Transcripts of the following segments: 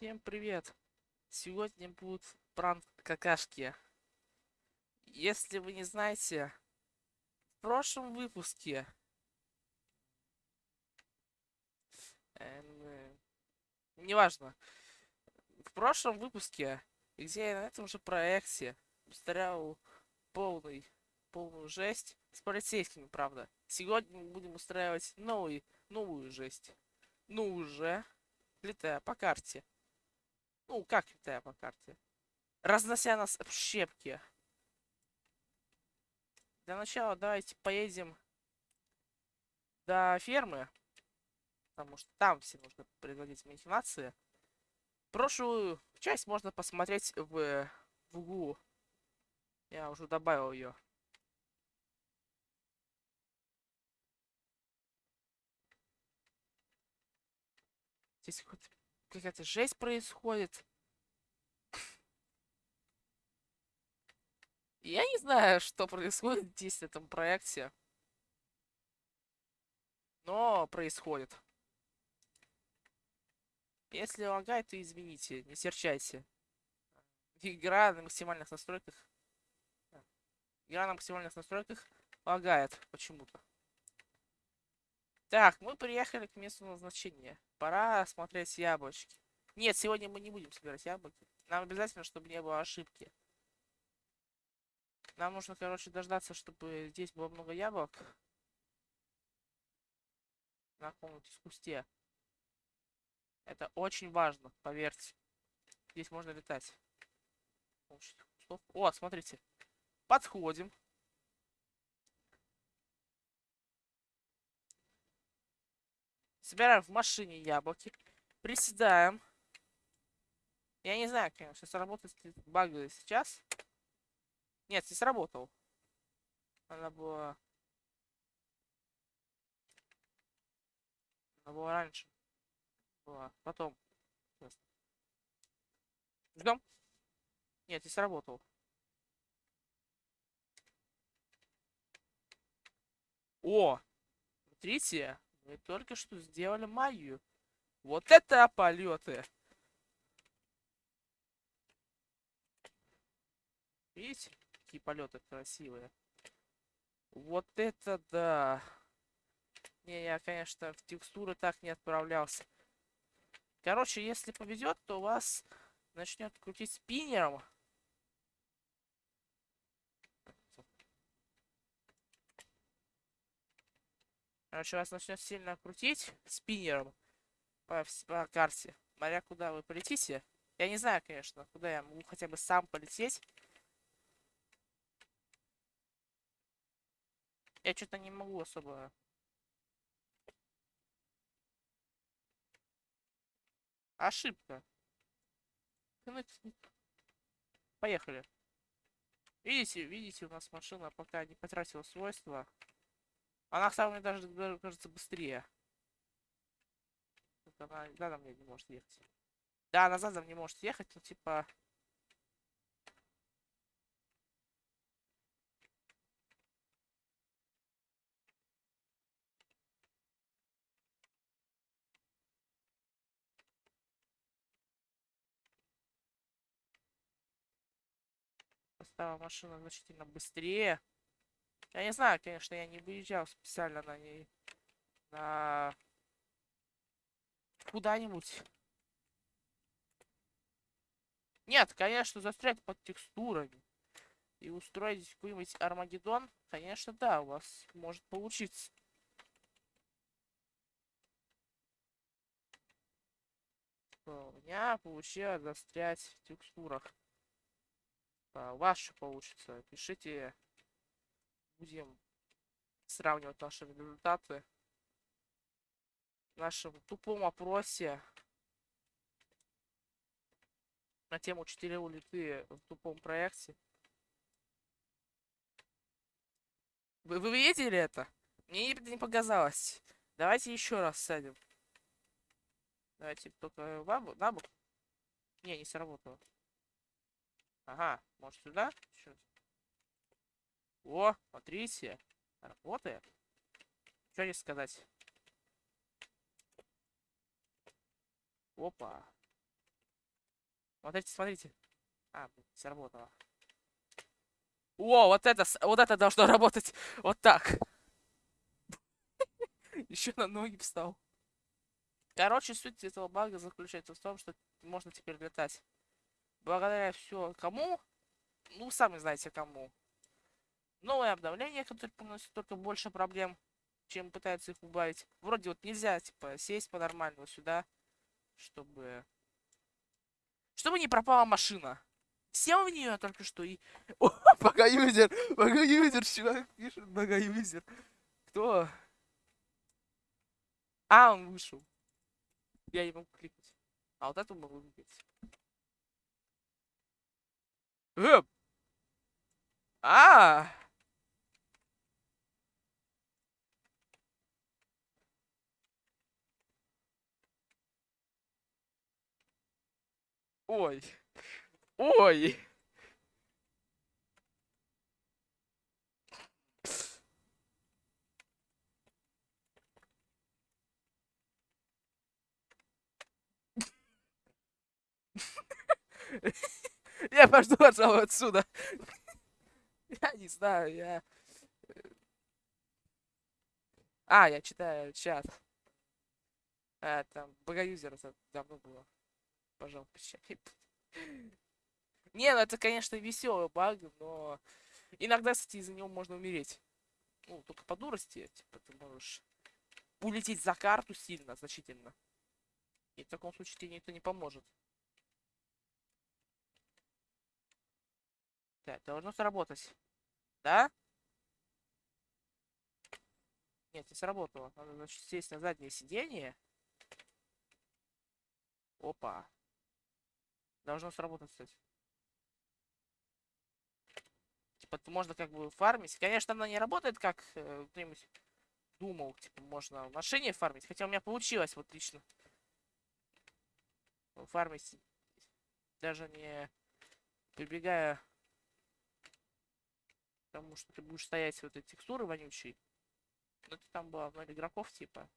Всем привет! Сегодня будет пранк какашки. Если вы не знаете, в прошлом выпуске... Эм, неважно. В прошлом выпуске, где я на этом же проекте устроил полный, полную жесть с полицейскими, правда. Сегодня мы будем устраивать новый, новую жесть. Ну уже летая по карте. Ну, как летая по карте? Разнося нас в щепки. Для начала давайте поедем до фермы. Потому что там все нужно производить махинации. Прошлую часть можно посмотреть в, в углу. Я уже добавил ее. Здесь какая-то жесть происходит. Я не знаю, что происходит здесь в этом проекте. Но происходит. Если лагает, то извините, не серчайте. Игра на максимальных настройках... Игра на максимальных настройках лагает почему-то. Так, мы приехали к месту назначения. Пора смотреть яблочки. Нет, сегодня мы не будем собирать яблоки. Нам обязательно, чтобы не было ошибки. Нам нужно, короче, дождаться, чтобы здесь было много яблок. На каком-нибудь кусте. Это очень важно, поверьте. Здесь можно летать. О, смотрите. Подходим. Собираем в машине яблоки. Приседаем. Я не знаю, конечно, сработает баг сейчас. Нет, не сработал. Она была... Она была раньше. Была. Потом. Ждем. Нет, не сработал. О! Смотрите. Мы только что сделали магию. Вот это полеты! Видите, какие полеты красивые? Вот это да! Не, я, конечно, в текстуры так не отправлялся. Короче, если повезет, то вас начнет крутить спиннером. Короче, вас начнет сильно крутить спиннером по, по карте. Смотря куда вы полетите. Я не знаю, конечно, куда я могу хотя бы сам полететь. Я что-то не могу особо... Ошибка. Поехали. Видите, видите, у нас машина пока не потратила свойства. Она, кстати, мне даже, кажется, быстрее. Она задом мне не может ехать. Да, она задом не может ехать, но типа... Стала машина значительно быстрее. Я не знаю, конечно, я не выезжал специально на ней. На... Куда-нибудь. Нет, конечно, застрять под текстурами. И устроить какой-нибудь Армагеддон, конечно, да, у вас может получиться. У меня получилось застрять в текстурах. А что получится? Пишите будем сравнивать наши результаты в нашем тупом опросе на тему 4 улиты в тупом проекте. Вы, вы видели это? Мне не, не показалось. Давайте еще раз садим. Давайте только в на бок. Не, не сработало. Ага, может сюда? Сейчас. О, смотрите. Работает. Что здесь сказать? Опа. Смотрите, смотрите. А, блин, сработало. О, вот это, вот это должно работать вот так. Еще на ноги встал. Короче, суть этого бага заключается в том, что можно теперь летать. Благодаря все кому? Ну, сами знаете кому. Новое обновление, которое приносит только больше проблем, чем пытается их убавить. Вроде вот нельзя, типа, сесть по-нормальному сюда, чтобы... Чтобы не пропала машина. Сел в нее только что и... О, пока юзер, пока юзер, чувак пишет, пока юзер. Кто? А, он вышел. Я не могу кликнуть. А вот эту могу кликнуть. Эп! А! Ой. Ой. Я пошду, пожалуй, отсюда. Я не знаю, я... А, я читаю чат. А, там, богоюзер это давно было. Пожалуйста, прощай. Не, ну это, конечно, веселый баг, но иногда, кстати, из-за него можно умереть. Ну, только по дурости, типа, ты можешь улететь за карту сильно, значительно. И в таком случае тебе никто не поможет. Так, должно сработать. Да? Нет, не сработало. Надо, значит, сесть на заднее сиденье. Опа. Должно сработать, кстати. Типа, можно как бы фармить. Конечно, она не работает, как э, кто-нибудь думал. Типа, можно в машине фармить. Хотя у меня получилось, вот лично. Фармить. Даже не прибегая к тому, что ты будешь стоять вот этой текстуры вонючей. Ну, это там было ноль игроков, типа.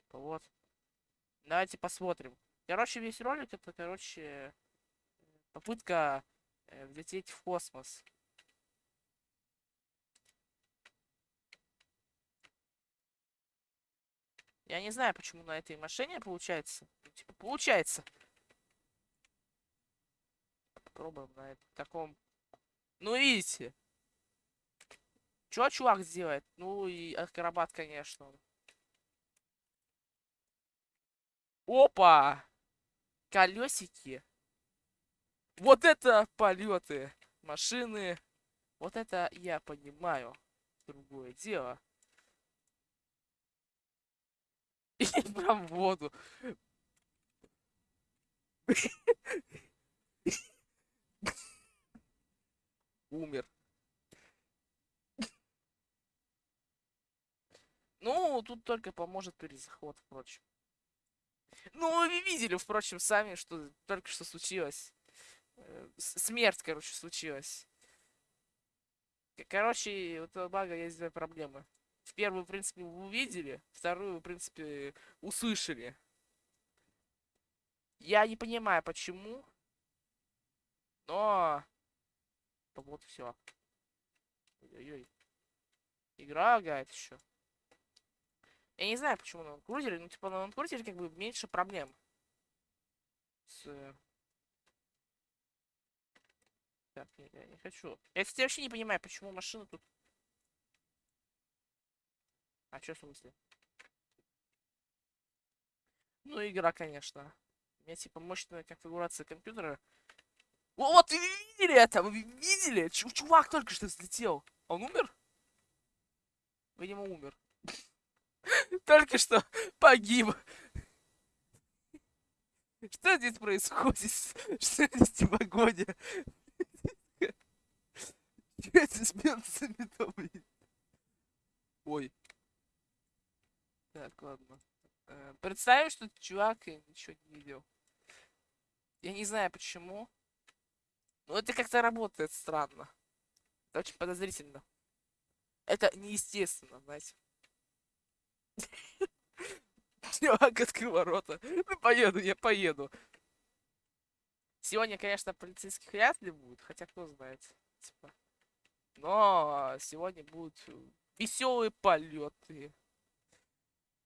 Типа, вот. Давайте посмотрим. Короче, весь ролик это, короче, попытка э, влететь в космос. Я не знаю, почему на этой машине получается. Ну, типа, получается. Попробуем на таком. Ну, видите. Чё чувак сделает? Ну и акробат, конечно. Опа! Колесики. Вот это полеты машины. Вот это я понимаю. Другое дело. И прям в воду. Умер. Ну, тут только поможет перезаход, впрочем. Ну, вы видели, впрочем, сами, что только что случилось. Э, Смерть, короче, случилась. Короче, у этого бага есть две проблемы. В первую, в принципе, вы увидели, вторую, в принципе, услышали. Я не понимаю, почему, но... Вот все. Ой-ой-ой. Игра лагает еще. Я не знаю, почему на ландкрузере, ну, типа, на ландкрузере как бы меньше проблем. С... э, Так, нет, я не хочу. Я, кстати, вообще не понимаю, почему машина тут... А что в смысле? Ну, игра, конечно. У меня, типа, мощная конфигурация компьютера. О, вот, вы видели это? Вы видели? Чу- Чувак только что взлетел. Он умер? Видимо, умер. Только что погиб. Что здесь происходит? Что здесь погоде? Что это с белцами Ой. Так, ладно. Э, Представим, что чувак и ничего не видел. Я не знаю почему. Но это как-то работает странно. Это очень подозрительно. Это неестественно, знаете. Чувак открыл ворота. Ну, поеду, я поеду. Сегодня, конечно, полицейских вряд ли будет, хотя кто знает. Типа. Но сегодня будут веселые полеты.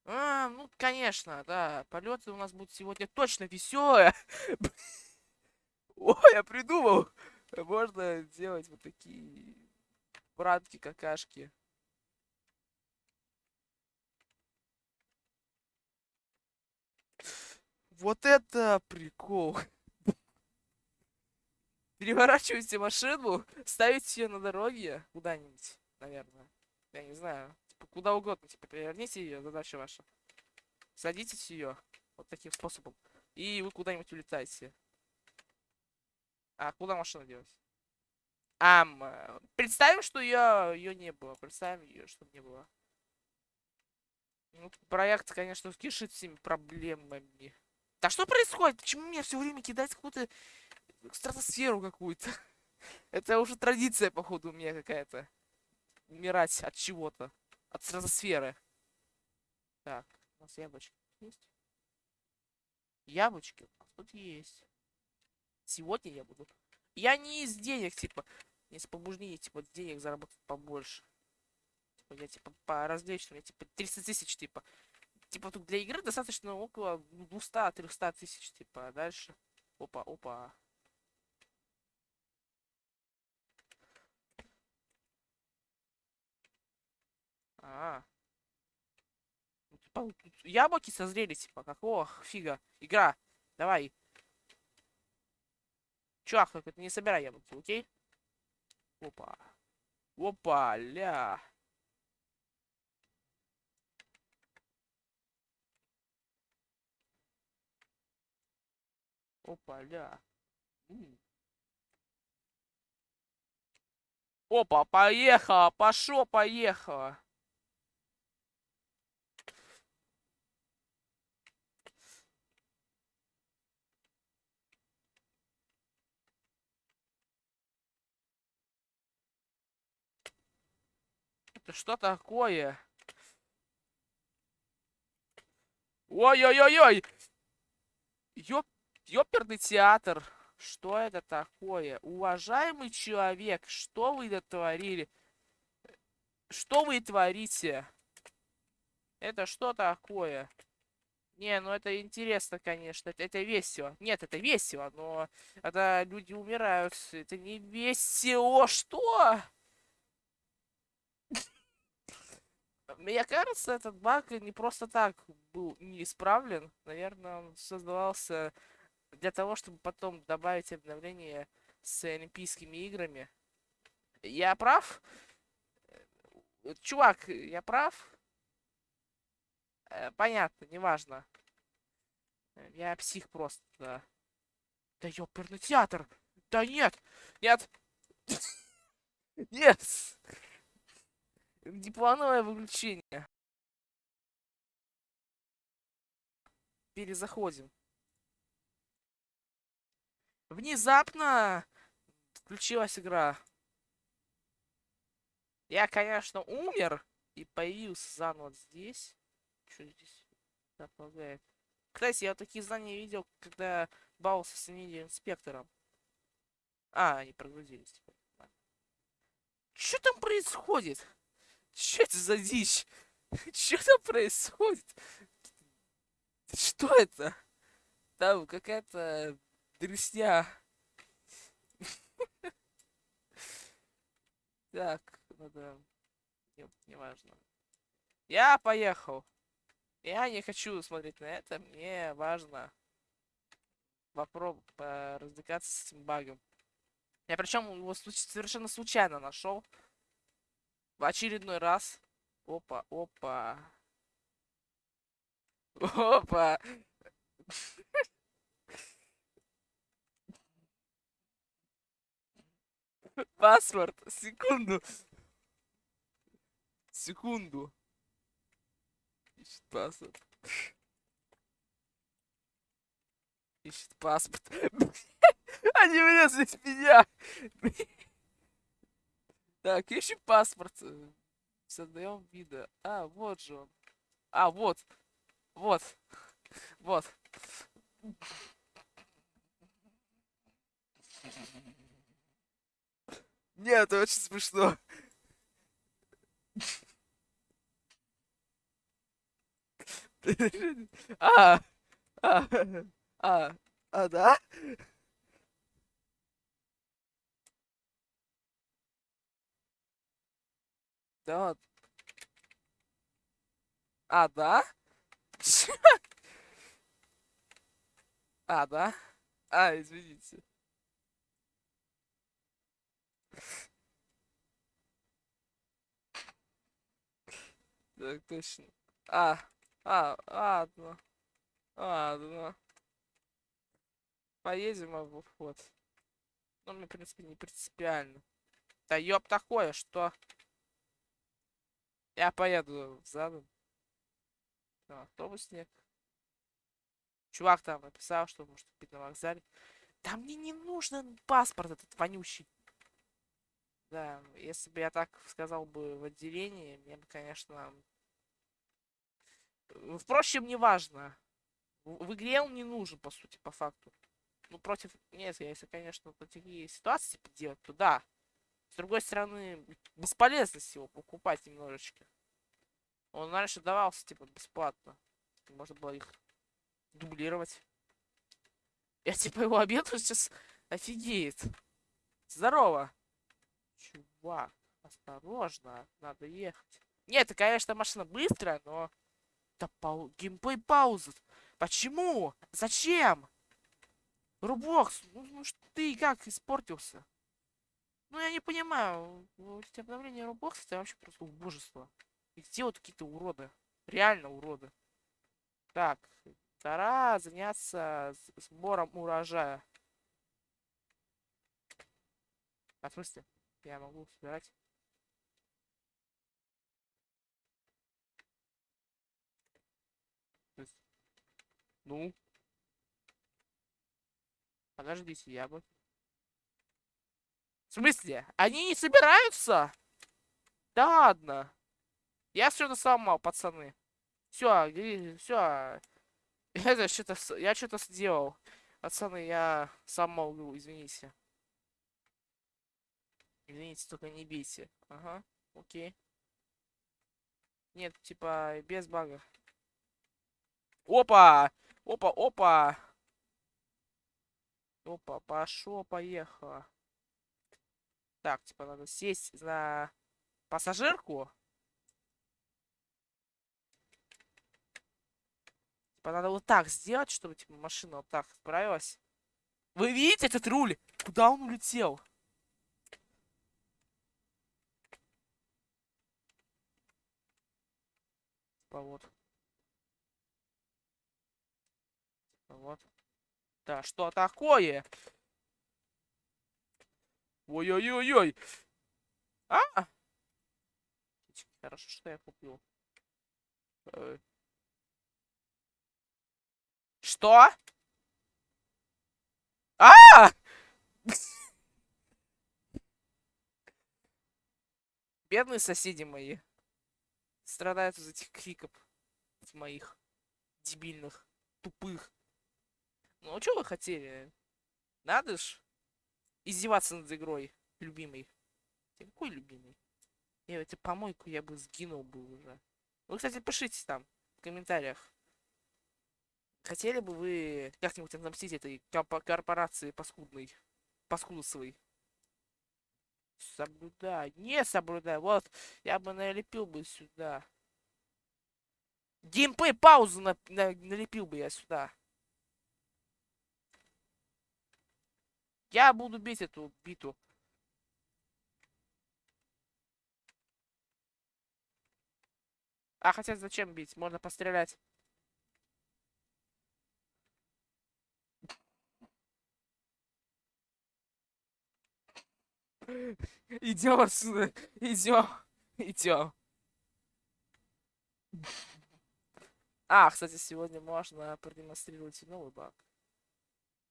А, ну, конечно, да. Полеты у нас будут сегодня точно веселые. Ой, я придумал. Можно делать вот такие братки, Вот это прикол. Переворачиваете машину, ставите ее на дороге куда-нибудь, наверное. Я не знаю. Типа, куда угодно. Типа, переверните ее, задача ваша. Садитесь ее. Вот таким способом. И вы куда-нибудь улетаете. А куда машину делать? Ам, представим, что ее, ее не было. Представим ее, чтобы не было. Ну, проект, конечно, кишит всеми проблемами. Да что происходит? Почему мне все время кидать какую-то стратосферу какую-то? Это уже традиция, походу, у меня какая-то. Умирать от чего-то. От стратосферы. Так, у нас яблочки есть? Яблочки у нас тут есть. Сегодня я буду... Я не из денег, типа, не с побуждения, типа, денег заработать побольше. Типа, я, типа, по развлечься, у меня, типа, 300 тысяч, типа, Типа тут для игры достаточно около 200-300 тысяч, типа, а дальше. Опа, опа. А, -а, яблоки созрели, типа, какого фига? Игра, давай. Чувак, только ты не собирай яблоки, окей? Опа. Опа, ля. Опа, ля. Опа, поехала, пошло, поехала. Это что такое? Ой-ой-ой-ой! Ёп Ёперный театр. Что это такое? Уважаемый человек, что вы дотворили? Что вы творите? Это что такое? Не, ну это интересно, конечно. Это, это весело. Нет, это весело, но когда люди умирают, это не весело. Что? Мне кажется, этот баг не просто так был не исправлен. Наверное, он создавался для того, чтобы потом добавить обновление с Олимпийскими играми. Я прав? Э, чувак, я прав? Э, понятно, неважно. Я псих просто, да. Да ёперный театр! Да нет! Нет! Нет! Неплановое выключение. Перезаходим. Внезапно включилась игра. Я, конечно, умер и появился заново здесь. Что здесь располагает? Кстати, я такие знания видел, когда бался с инспектором. А, они прогрузились. Типа. Что там происходит? Что это за дичь? Что там происходит? Что это? Там какая-то дресня. Так, надо... Нет, не важно. Я поехал. Я не хочу смотреть на это. Мне важно попробовать развлекаться с этим багом. Я причем его совершенно случайно нашел. В очередной раз. Опа, опа. Опа. Паспорт. Секунду. Секунду. Ищет паспорт. Ищет паспорт. Они меня здесь меня. Так, ищем паспорт. Создаем вида. А, вот же он. А, вот. Вот. Вот. Нет, это очень смешно. А, а, а, а, да? Да. А, да? А, да? А, извините. Так, точно. А, а, ладно. Ладно. Поедем в вот. Ну, мне, в принципе, не принципиально. Да ёб такое, что? Я поеду задом. А, автобусник. Чувак там написал, что может купить на вокзале. Да мне не нужен паспорт этот вонючий. Да, если бы я так сказал бы в отделении, мне бы, конечно... Впрочем, не важно. В, игре он не нужен, по сути, по факту. Ну, против... Нет, если, конечно, такие ситуации типа, делать, то да. С другой стороны, бесполезность его покупать немножечко. Он раньше давался, типа, бесплатно. Можно было их дублировать. Я, типа, его обеду сейчас офигеет. Здорово. Чувак, осторожно, надо ехать. Нет, это, конечно, машина быстрая, но... Да пау... геймплей пауза. Почему? Зачем? Рубокс, ну, ну ты как испортился? Ну, я не понимаю. Эти обновления Roblox это вообще просто убожество. Их делают какие-то уроды. Реально уроды. Так, пора заняться сбором урожая. А в смысле? Я могу собирать. Ну? Подождите, я бы... В смысле? Они не собираются? Да ладно. Я все сломал, пацаны. Все, все. Это что-то... Я что-то сделал. Пацаны, я сам могу, извините. Извините, только не бейте. Ага, окей. Нет, типа, без бага. Опа! Опа, опа! Опа, пошло, поехало. Так, типа, надо сесть за пассажирку. Типа, надо вот так сделать, чтобы, типа, машина вот так справилась. Вы видите этот руль? Куда он улетел? Типа, вот. Вот. Да, что такое? Ой-ой-ой-ой. А! Хорошо, что я купил. Э. Что? А! Бедные соседи мои. Страдают из этих криков. Моих. Дебильных. Тупых. Ну, а что вы хотели? Надо ж издеваться над игрой, любимый. Какой любимый? Я эти помойку я бы сгинул бы уже. Вы, кстати, пишите там в комментариях. Хотели бы вы как-нибудь отомстить этой корпорации паскудной? Паскудовой? Соблюдай. Не соблюдай. Вот, я бы налепил бы сюда. Геймплей паузу на, на, налепил бы я сюда. Я буду бить эту биту. А хотя зачем бить? Можно пострелять. Идем отсюда. Идем. Идем. А, кстати, сегодня можно продемонстрировать новый баг.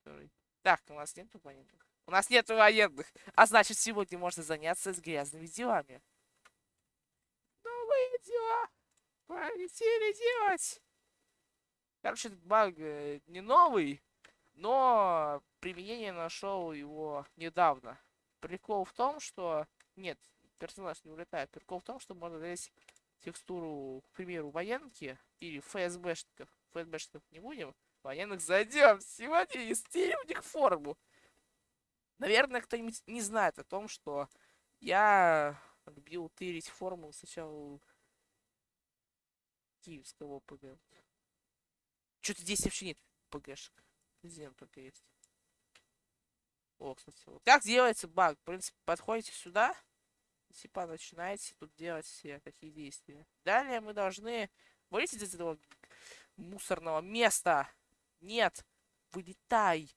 Который так, у нас нет военных. У нас нет военных. А значит, сегодня можно заняться с грязными делами. Новые дела. Полетели делать. Короче, этот баг э, не новый, но применение нашел его недавно. Прикол в том, что... Нет, персонаж не улетает. Прикол в том, что можно здесь текстуру, к примеру, военки или ФСБшников. ФСБшников не будем. Военных зайдем. Сегодня и стилим у них форму. Наверное, кто-нибудь не знает о том, что я любил тырить форму сначала киевского ПГ. Что-то здесь вообще нет ПГшек. Президент только есть. О, кстати, вот. Как делается баг? В принципе, подходите сюда. Типа начинаете тут делать все такие действия. Далее мы должны вылететь из этого мусорного места. Нет, вылетай.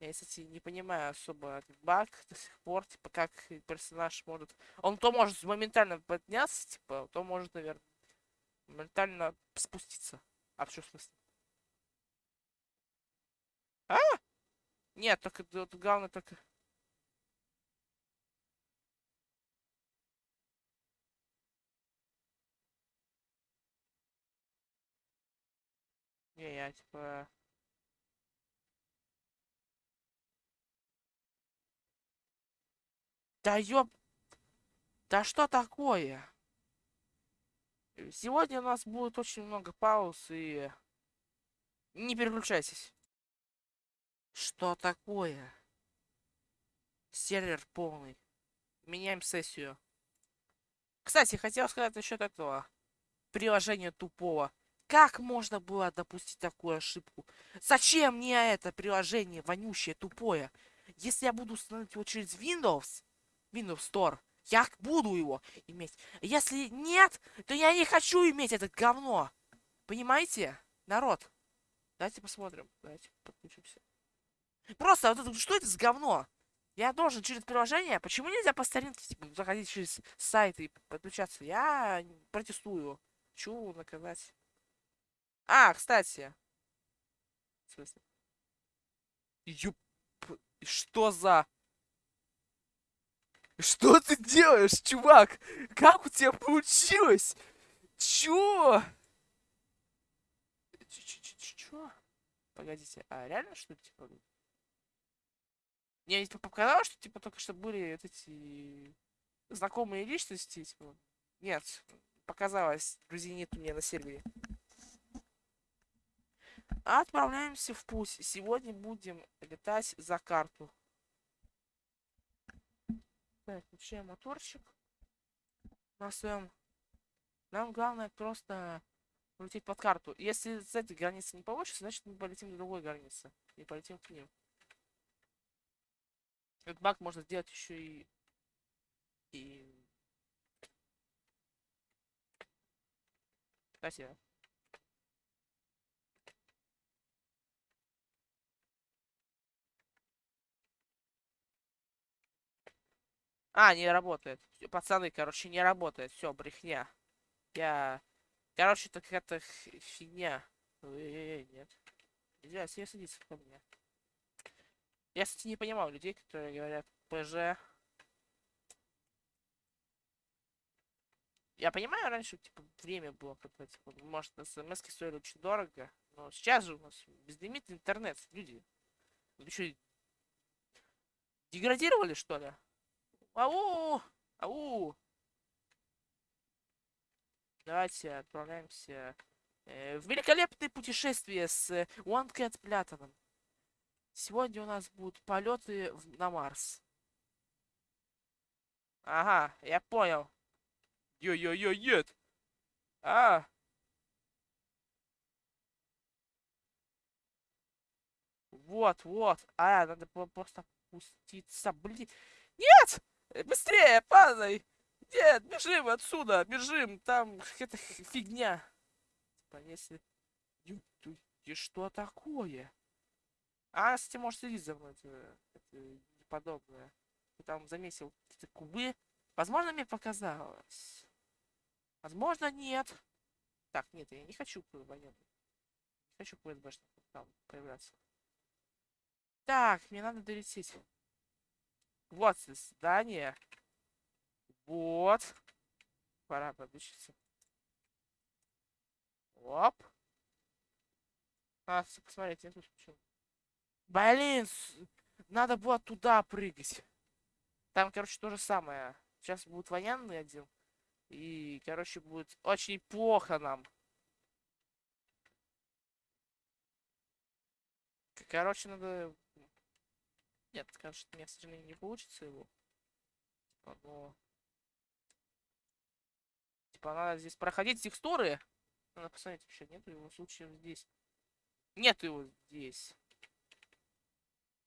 Я, кстати, не понимаю особо этот баг до сих пор, типа, как персонаж может... Он то может моментально подняться, типа, то может, наверное, моментально спуститься. А в чем смысле? А? Нет, только вот, главное только... Не, я типа... Да ёб... Да что такое? Сегодня у нас будет очень много пауз и... Не переключайтесь. Что такое? Сервер полный. Меняем сессию. Кстати, хотел сказать насчет этого приложения тупого. Как можно было допустить такую ошибку? Зачем мне это приложение вонючее, тупое? Если я буду установить его через Windows, Windows Store, я буду его иметь. Если нет, то я не хочу иметь это говно. Понимаете? Народ. Давайте посмотрим. Давайте подключимся. Просто вот это, что это за говно? Я должен через приложение. Почему нельзя по старинке типа, заходить через сайт и подключаться? Я протестую. Хочу наказать. А, кстати. В смысле? Юп... Что за... Что ты делаешь, чувак? Как у тебя получилось? Чё? Чё? Погодите, а реально что типа... Мне типа показалось, что типа только что были вот эти знакомые личности, типа. Нет, показалось, друзей нет у меня на сервере. Отправляемся в путь. Сегодня будем летать за карту. Так, включаем моторчик. На своем... Нам главное просто улететь под карту. Если с этой границы не получится, значит мы полетим до другой границы. И полетим к ним. Этот баг можно сделать еще и... И... Спасибо. А, не работает. Пацаны, короче, не работает. Все, брехня. Я... Короче, это какая-то фигня. Эй, нет. Нельзя себе садиться ко мне. Я, кстати, не понимал людей, которые говорят ПЖ. Я понимаю, раньше, типа, время было, когда, типа, может, смс стоили очень дорого. Но сейчас же у нас безлимитный интернет, люди. Вы что, деградировали, что ли? Ау! Ау! Давайте отправляемся э, в великолепное путешествие с One Cat Platinum. Сегодня у нас будут полеты на Марс. Ага, я понял. Йо-йо-йо, нет. А. Вот, вот. А, надо было просто пуститься. Блин. Нет! Быстрее, падай! Нет, бежим отсюда, бежим. Там какая-то фигня. Типа, если... И что такое? А, кстати, может следить за мной. Это, это подобное. Ты там заметил какие-то кубы. Возможно, мне показалось. Возможно, нет. Так, нет, я не хочу военных. Не хочу КСБшников там появляться. Так, мне надо долететь. Вот здание. Вот. Пора подключиться. Оп. А, посмотрите, я тут почему. Блин, надо было туда прыгать. Там, короче, то же самое. Сейчас будет военный один. И, короче, будет очень плохо нам. Короче, надо... Нет, короче, у меня, к сожалению, не получится его. Типа, но... Типа, надо здесь проходить текстуры. Надо посмотреть, вообще нету его случаев здесь. Нету его здесь.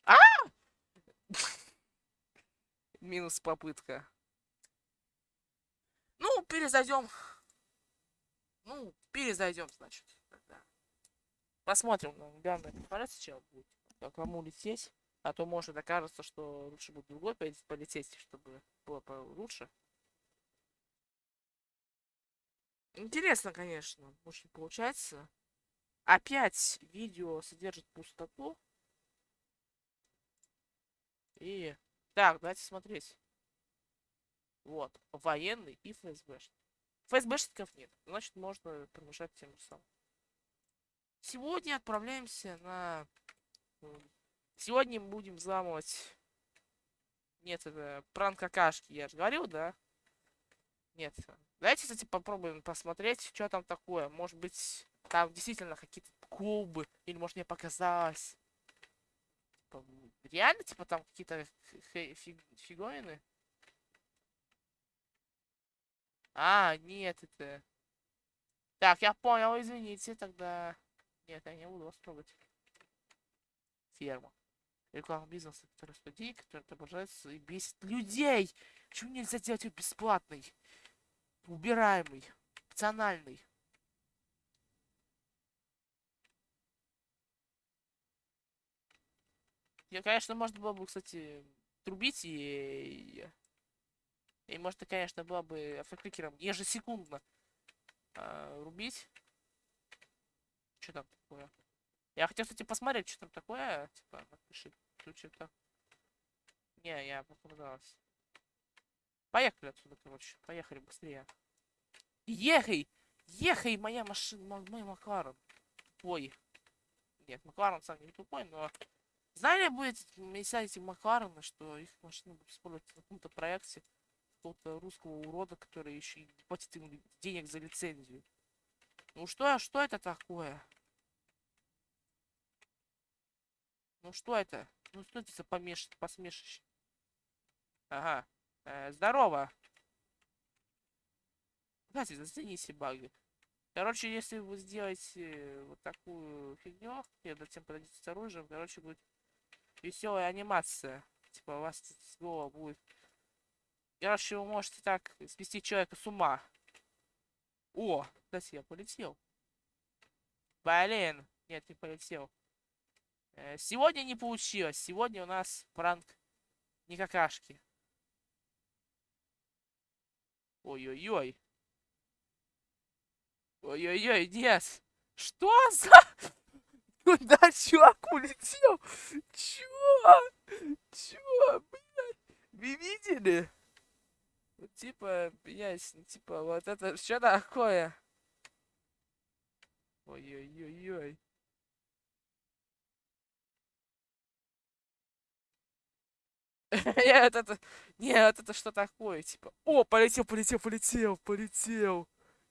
А! Минус попытка. Ну, перезайдем. Ну, перезайдем, значит. Тогда. Посмотрим, ну, главное, посмотреть сначала будет. Как кому лететь. А то может окажется, что лучше будет другой полететь, чтобы было лучше. Интересно, конечно, очень получается. Опять видео содержит пустоту. И... Так, давайте смотреть. Вот, военный и ФСБшник. ФСБшников нет, значит можно помешать тем же самым. Сегодня отправляемся на... Сегодня мы будем взламывать... Нет, это пранк какашки, я же говорил, да? Нет. Давайте, кстати, попробуем посмотреть, что там такое. Может быть, там действительно какие-то клубы. Или, может, мне показалось. Типа, Реально, типа, там какие-то фи- фиг- фиговины? А, нет, это... Так, я понял, извините, тогда... Нет, я не буду вас трогать. Ферма. Реклама бизнеса, который денег, который отображается и бесит людей. Почему нельзя сделать ее бесплатной? Убираемый. Опциональный. Я, конечно, можно было бы, кстати, трубить и... И можно, конечно, было бы автокликером ежесекундно а, рубить. Что там такое? Я хотел, кстати, посмотреть, что там такое. Типа, напиши, что-то. Не, я показалось. Поехали отсюда, короче. Поехали быстрее. Ехай! Ехай, моя машина, мо- мой Макларен. Тупой. Нет, Макларен сам не тупой, но... Знали бы эти, эти Макларены, что их машины будут использовать в каком-то проекте какого-то русского урода, который еще и платит им денег за лицензию. Ну что, что это такое? Ну что это? Ну что это за помеш... посмешище? Ага. Э, здорово. Кстати, зацените баги. Короче, если вы сделаете вот такую фигню, и затем подойдете с оружием, короче, будет веселая анимация. Типа у вас снова будет. Короче, вы можете так свести человека с ума. О, кстати, я полетел. Блин, нет, не полетел. Э, Сегодня не получилось. Сегодня у нас пранк не какашки. Ой-ой-ой. Ой-ой-ой, нет. Что за... Куда чувак улетел? Чё? Чё, блядь? Вы видели? Ну, Типа, блядь, типа, вот это что такое? Ой-ой-ой-ой. Нет, это... Нет, это что такое? Типа, о, полетел, полетел, полетел, полетел.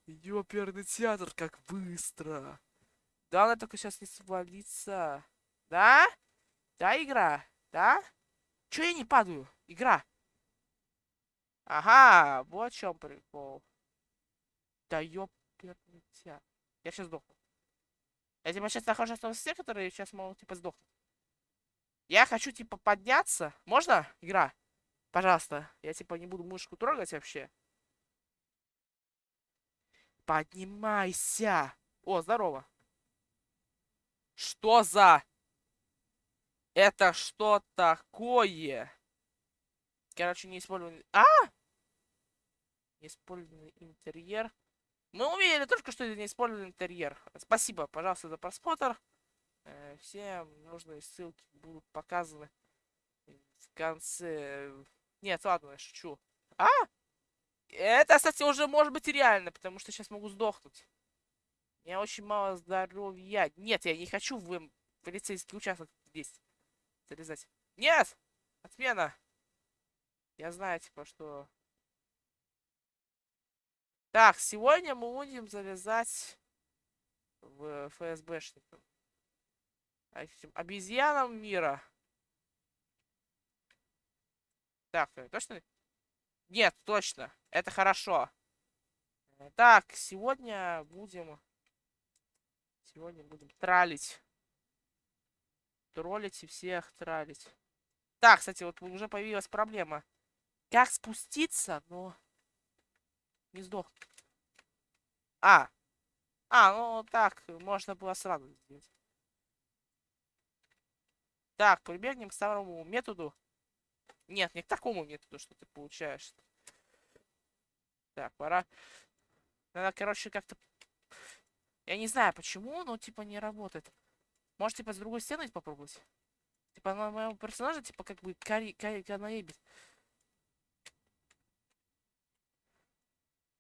Ёперный театр, как быстро. Да, она только сейчас не свалится. Да? Да, игра? Да? Чё я не падаю? Игра. Ага, вот в чем прикол. Да ёперный театр. Я сейчас сдохну. Я типа сейчас нахожусь том все, которые сейчас могут типа сдохнуть. Я хочу типа подняться. Можно? Игра. Пожалуйста. Я типа не буду мышку трогать вообще. Поднимайся. О, здорово. Что за... Это что такое? Короче, не использованный... А! Неиспользованный интерьер. Мы увидели только что неиспользованный интерьер. Спасибо, пожалуйста, за просмотр. Э, Все нужные ссылки будут показаны в конце. Нет, ладно, я шучу. А? Это, кстати, уже может быть реально, потому что сейчас могу сдохнуть. У меня очень мало здоровья. Нет, я не хочу в полицейский участок здесь залезать. Нет! Отмена! Я знаю, типа, что... Так, сегодня мы будем залезать в ФСБшников. А этим обезьянам мира. Так, э, точно? Нет, точно. Это хорошо. Так, сегодня будем... Сегодня будем тралить. Троллить и всех тралить. Так, кстати, вот уже появилась проблема. Как спуститься, но... Не сдох. А. А, ну так, можно было сразу сделать. Так, прибегнем к старому методу. Нет, не к такому методу, что ты получаешь. Так, пора. Надо, короче, как-то... Я не знаю, почему, но, типа, не работает. Может, типа, с другой стены попробовать? Типа, на моего персонажа, типа, как бы, кари... кари... наебит.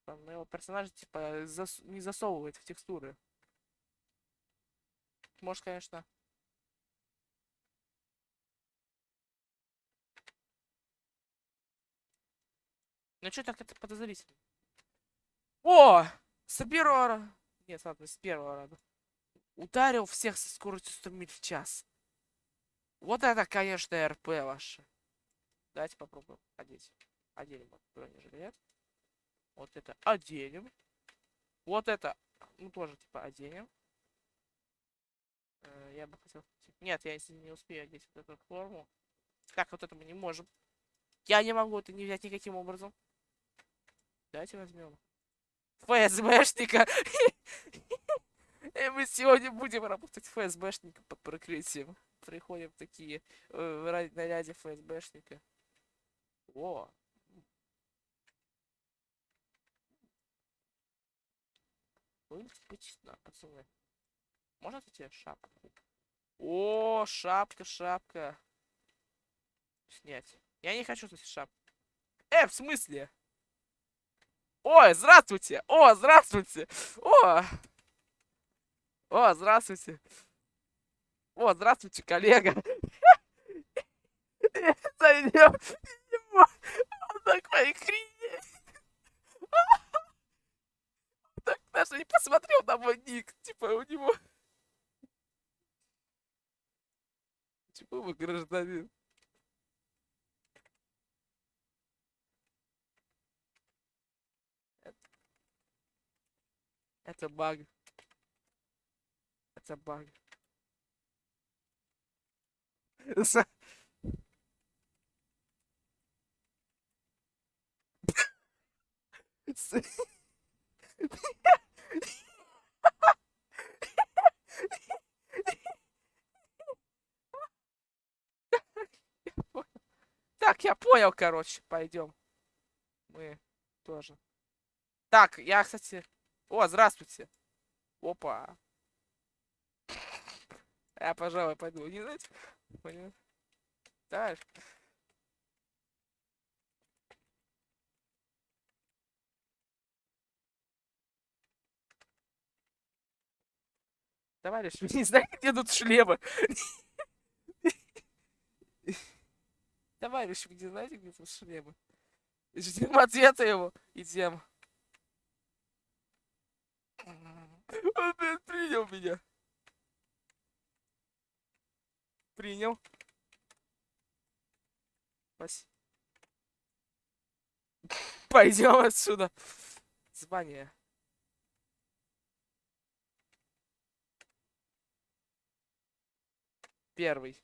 Моего персонажа, типа, зас... не засовывает в текстуры. Может, конечно... Ну что так это подозрительно? О! С первого... Нет, ладно, с первого раза. Ударил всех со скоростью 100 миль в час. Вот это, конечно, РП ваше. Давайте попробуем одеть. Оденем вот бронежилет. Вот это оденем. Вот это, ну, тоже, типа, оденем. Э, я бы хотел... Нет, я если не успею одеть вот эту форму. Как вот это мы не можем. Я не могу это не взять никаким образом. Давайте возьмем. ФСБшника. И мы сегодня будем работать ФСБшника под прикрытием. Приходим такие э, в наряде ФСБшника. О! Можно тебе шапку? О, шапка, шапка. Снять. Я не хочу снять шапку. Э, в смысле? Ой, здравствуйте! О, здравствуйте! О! О, здравствуйте! О, здравствуйте, коллега! Зайдем! Он такой хрень! Так даже не посмотрел на мой ник. Типа у него... Типа вы гражданин. Это баг. Это баг. Так, я понял, короче, пойдем. Мы тоже. Так, я, кстати, о, здравствуйте. Опа. Я, пожалуй, пойду. Не знаете? Понял. Так. Товарищ, вы не знаете, где тут шлемы? Товарищ, вы не знаете, где тут шлемы? Ждем ответа его. Идем. Он, блин, принял меня. Принял. Спасибо. Пойдем отсюда. Звание. Первый.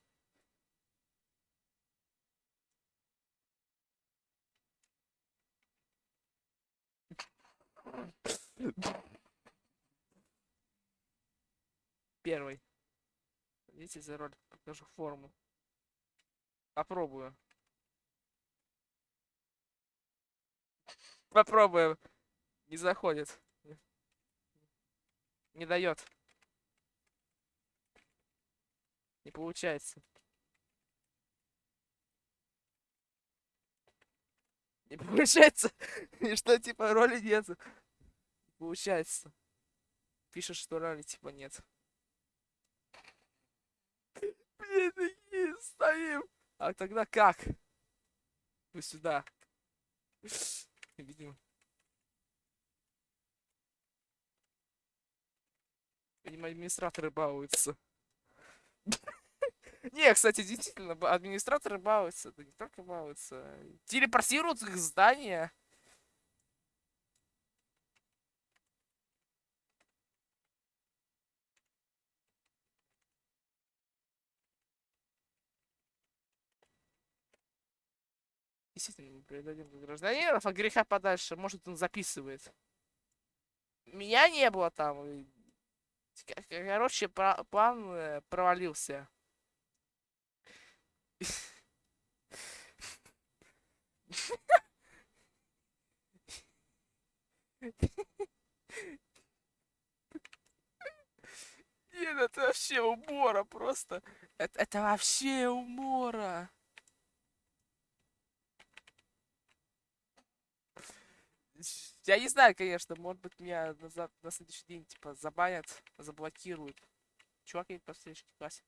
Первый. Идите за роль, покажу форму. Попробую. Попробуем. Не заходит. Не дает. Не получается. Не получается. И что, типа, роли нет. получается. пишет, что рали типа нет. Блин, такие стоим. А тогда как? Вы сюда. Видимо. Видимо, администраторы балуются. Не, кстати, действительно, администраторы балуются. Да не только балуются. Телепортируют их здания. Действительно, мы передадим гражданинов, а греха подальше. Может, он записывает. Меня не было там. Короче, план э, провалился. Нет, это вообще умора просто. Это, это вообще умора. Я не знаю, конечно, может быть меня на, на следующий день, типа, забанят, заблокируют. Чувак едет по следующей классе.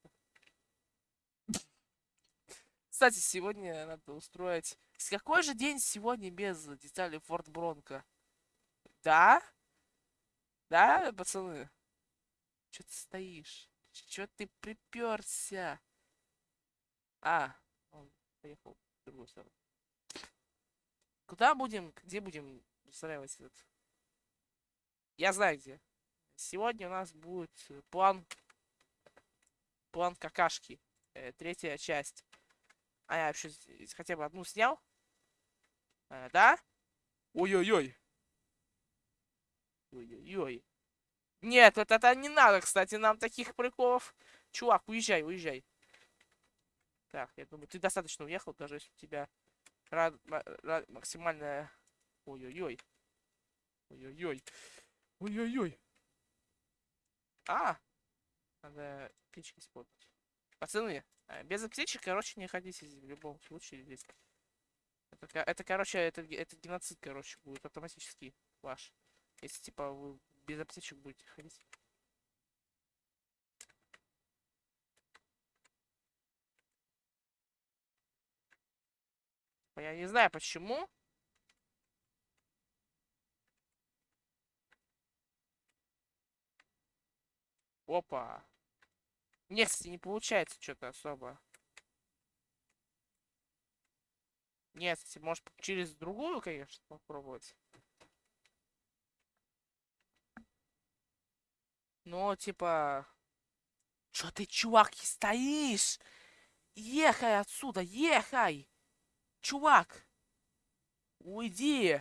Кстати, сегодня надо устроить... С какой же день сегодня без деталей Форт Бронко? Да? Да, пацаны? Чё ты стоишь? Чё ты приперся? А, он поехал в другую сторону. Куда будем, где будем устраивать этот? Я знаю где. Сегодня у нас будет план... План какашки. Э, третья часть. А я вообще хотя бы одну снял? А, да? Ой-ой-ой. Ой-ой-ой. Нет, это, это не надо, кстати, нам таких приколов. Чувак, уезжай, уезжай. Так, я думаю, ты достаточно уехал, даже если у тебя рад, рад, максимальная... Ой-ой-ой. Ой-ой-ой. Ой-ой-ой. А! Надо печки испортить. Пацаны, э, без аптечек, короче, не ходите в любом случае здесь. Это, это короче, это, это геноцид, короче, будет автоматически ваш. Если, типа, вы без аптечек будете ходить. Я не знаю почему. Опа. Нет, кстати, не получается что-то особо. Нет, кстати, может через другую, конечно, попробовать. Но, типа... Чё ты, чувак, стоишь? Ехай отсюда, ехай! Чувак! Уйди!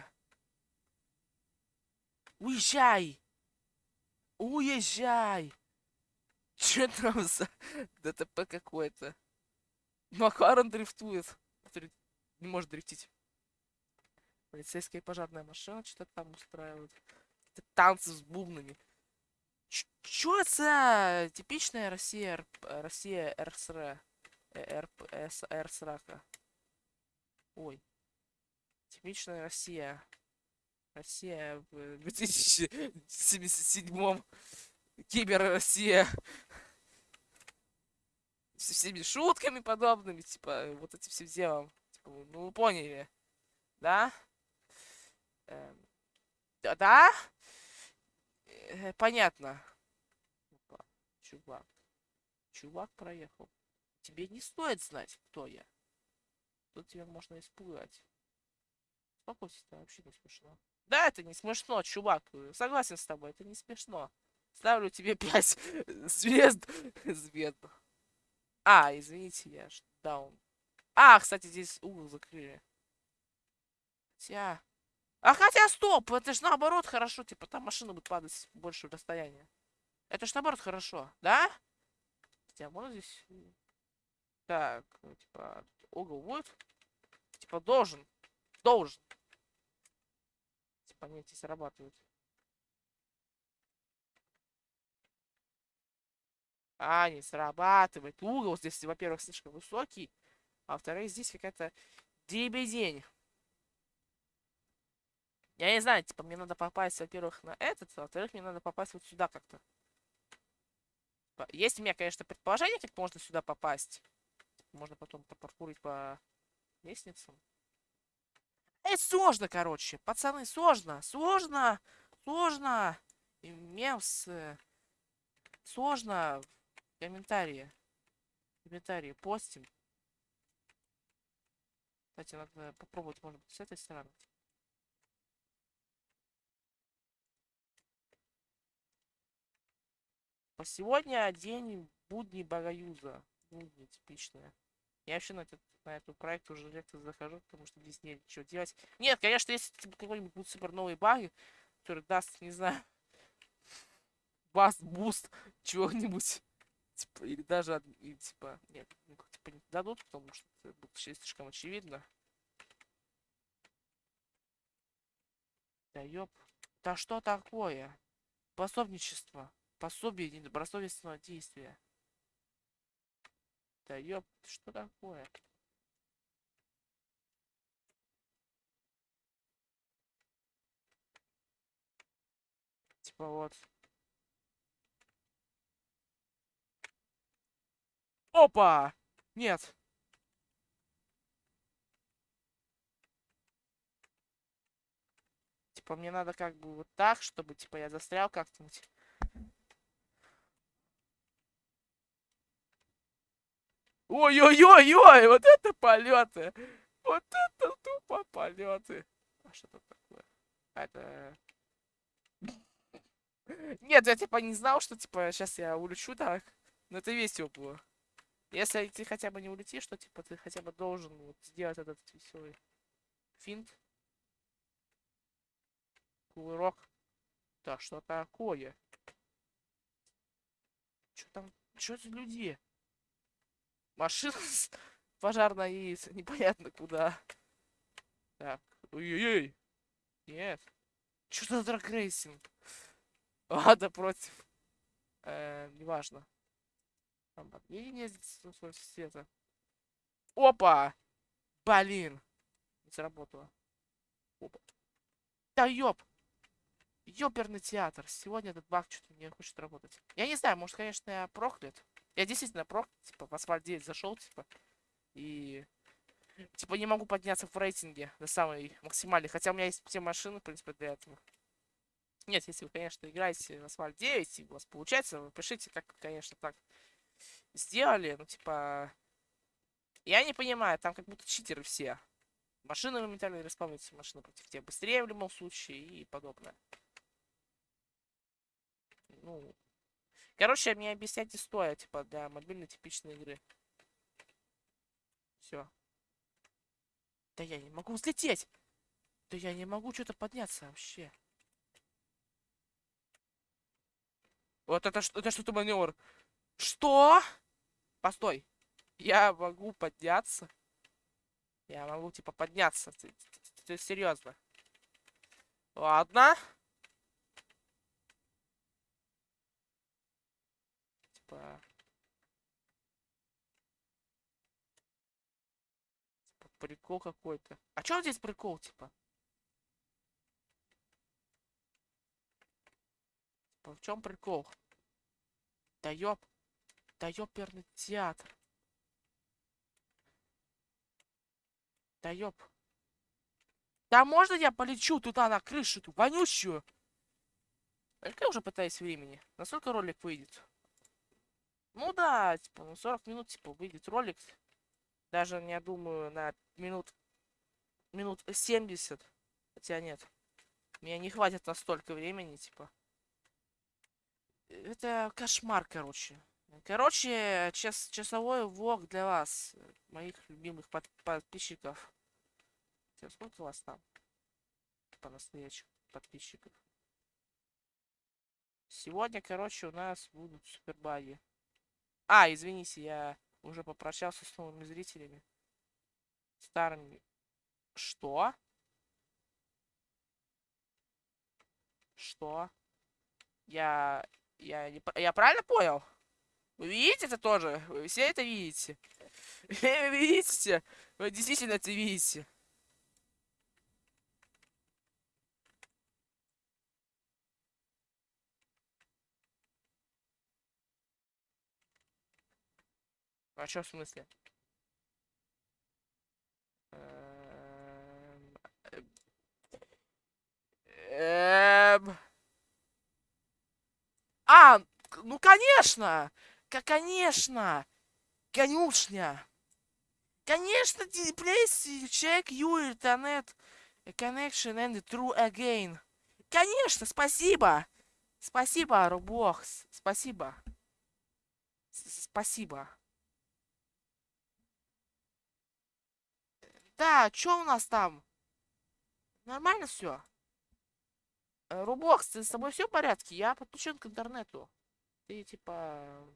Уезжай! Уезжай! Че там за ДТП какое-то? Макарон дрифтует. Не может дрифтить. Полицейская пожарная машина что-то там устраивает. Танцы с бубнами. Чё это типичная Россия, Россия РСР? РСРАКа. Ой. Типичная Россия. Россия в 2077 Кибер Россия со всеми шутками подобными, типа, вот этим всем делом. Типа, ну, вы поняли, да? Эм, да? да? Э, понятно. Опа, чувак. Чувак проехал. Тебе не стоит знать, кто я. Тут тебя можно испугать. Успокойся, это вообще не смешно. Да, это не смешно, чувак. Согласен с тобой, это не смешно. Ставлю тебе 5 звезд. Звезд. А, извините, я даун. А, кстати, здесь угол закрыли. Хотя... А хотя, стоп! Это же наоборот хорошо. Типа, там машина будет падать больше расстояния. Это ж наоборот хорошо, да? Хотя, можно здесь... Так, типа, угол будет? Типа, должен. Должен. Типа, они здесь срабатывают. А, не срабатывает. Угол здесь, во-первых, слишком высокий. А во-вторых, здесь какая-то дебедень. Я не знаю, типа, мне надо попасть, во-первых, на этот, а во-вторых, мне надо попасть вот сюда как-то. Типа, есть у меня, конечно, предположение, как можно сюда попасть. Можно потом попаркурить по лестницам. Эй, сложно, короче. Пацаны, сложно. Сложно. Сложно. И мемс. Сложно. Комментарии. Комментарии постим. Кстати, надо попробовать, может быть, с этой стороны. По сегодня день будни багоюза. Будни типичная. Я вообще на этот, на этот проект уже редко захожу, потому что здесь нет ничего делать. Нет, конечно, если типа, какой-нибудь будет супер новый баг, который даст, не знаю, бас, буст, чего-нибудь. Типа, или даже, и, типа, нет, ну, типа не дадут, потому что это будет слишком очевидно. Да ёп. Да что такое? Пособничество. Пособие недобросовестного действия. Да ёп, что такое? Типа вот. Опа! Нет. Типа мне надо как бы вот так, чтобы типа я застрял как-нибудь. Ой-ой-ой-ой, вот это полеты. Вот это тупо полеты. А что тут такое? А это... Нет, я типа не знал, что типа сейчас я улечу так. Но это весело было. Если ты хотя бы не улетишь, что типа ты хотя бы должен вот сделать этот веселый финт. Кувырок. Да, что такое? Что там? Что за люди? Машина пожарная и непонятно куда. Так. Ой-ой-ой. Нет. Что за драгрейсинг? Ладно, против. Э, неважно. Там подменение света. Опа! Блин! Не сработало. Опа. Да ёп! Ёперный театр. Сегодня этот баг что-то не хочет работать. Я не знаю, может, конечно, я проклят. Я действительно прок, типа, в асфальт 9 зашел, типа, и... Типа, не могу подняться в рейтинге до самой максимальной. Хотя у меня есть все машины, в принципе, для этого. Нет, если вы, конечно, играете в асфальт 9, и у вас получается, вы пишите, как, конечно, так сделали. Ну, типа... Я не понимаю, там как будто читеры все. Машины моментально респавнятся, машины против тебя быстрее в любом случае и подобное. Ну, Короче, мне объяснять не стоит, типа, для мобильной типичной игры. Все. Да я не могу взлететь! Да я не могу что-то подняться вообще. Вот это, это что-то маневр. Что? Постой. Я могу подняться? Я могу, типа, подняться. Ты, серьезно? Ладно. типа... типа прикол какой-то. А чё здесь прикол, типа? Типа, в чем прикол? Да ёп. Да ёперный театр. Да ёп. Да можно я полечу туда на крышу, ту вонючую? Я уже пытаюсь времени. Насколько ролик выйдет? Ну да, типа, ну 40 минут, типа, выйдет ролик. Даже, я думаю, на минут... Минут 70. Хотя нет. Мне не хватит на столько времени, типа. Это кошмар, короче. Короче, час, часовой влог для вас, моих любимых под, подписчиков. Сколько у вас там? По-настоящему подписчиков. Сегодня, короче, у нас будут супербаги. А, извините, я уже попрощался с новыми зрителями. Старыми. Что? Что? Я... Я, не, я правильно понял? Вы видите это тоже? Вы все это видите? Вы видите? Вы действительно это видите? А что в смысле? Эм... Э, эм. А, ну конечно! Конечно! Конюшня! Конечно, please check your internet connection and true again. Конечно, спасибо! Спасибо, Рубокс. Спасибо. Спасибо. Да, что у нас там? Нормально все? Э, Рубокс, с тобой все в порядке? Я подключен к интернету. Ты типа...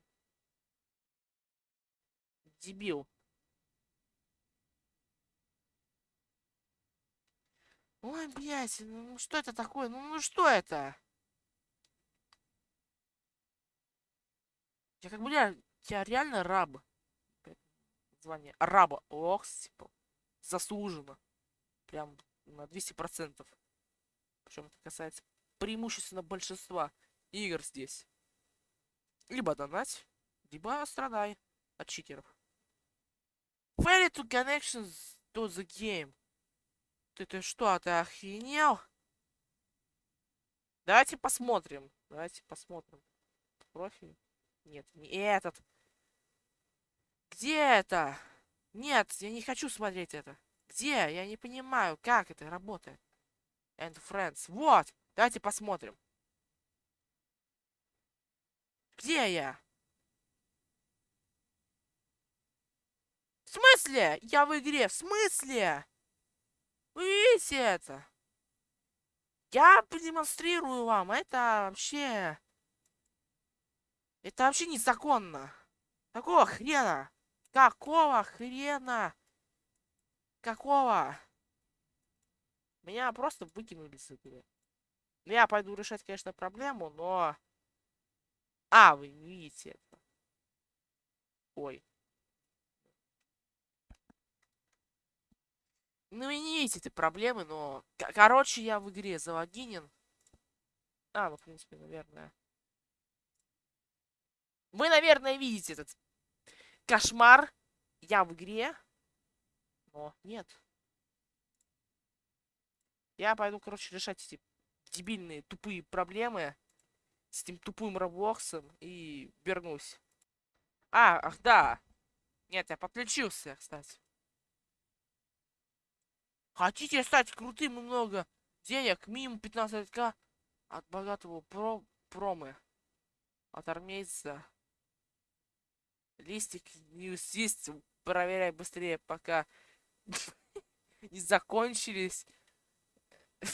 Дебил. Ой, блядь, ну, ну что это такое? Ну, ну что это? Я как бы я, я реально раб. Звание раба. Ох, типа, заслуженно. Прям на 200%. Причем это касается преимущественно большинства игр здесь. Либо донать, либо страдай от читеров. Failure to connections to the game. Ты, ты что, ты охренел? Давайте посмотрим. Давайте посмотрим. Профиль. Нет, не этот. Где это? Нет, я не хочу смотреть это. Где? Я не понимаю, как это работает. And friends. Вот! Давайте посмотрим. Где я? В смысле? Я в игре. В смысле? Вы видите это? Я продемонстрирую вам. Это вообще... Это вообще незаконно. Какого хрена? Какого хрена? Какого? Меня просто выкинули с игры. Ну, я пойду решать, конечно, проблему, но... А, вы видите это. Ой. Ну, вы не этой проблемы, но... Короче, я в игре залогинен. А, ну, в принципе, наверное... Вы, наверное, видите этот кошмар. Я в игре. Но нет. Я пойду, короче, решать эти дебильные, тупые проблемы с этим тупым Роблоксом и вернусь. А, ах да. Нет, я подключился, кстати. Хотите стать крутым и много денег? Минимум 15к от богатого про промы. От армейца Листик не съесть, проверяй быстрее, пока не закончились.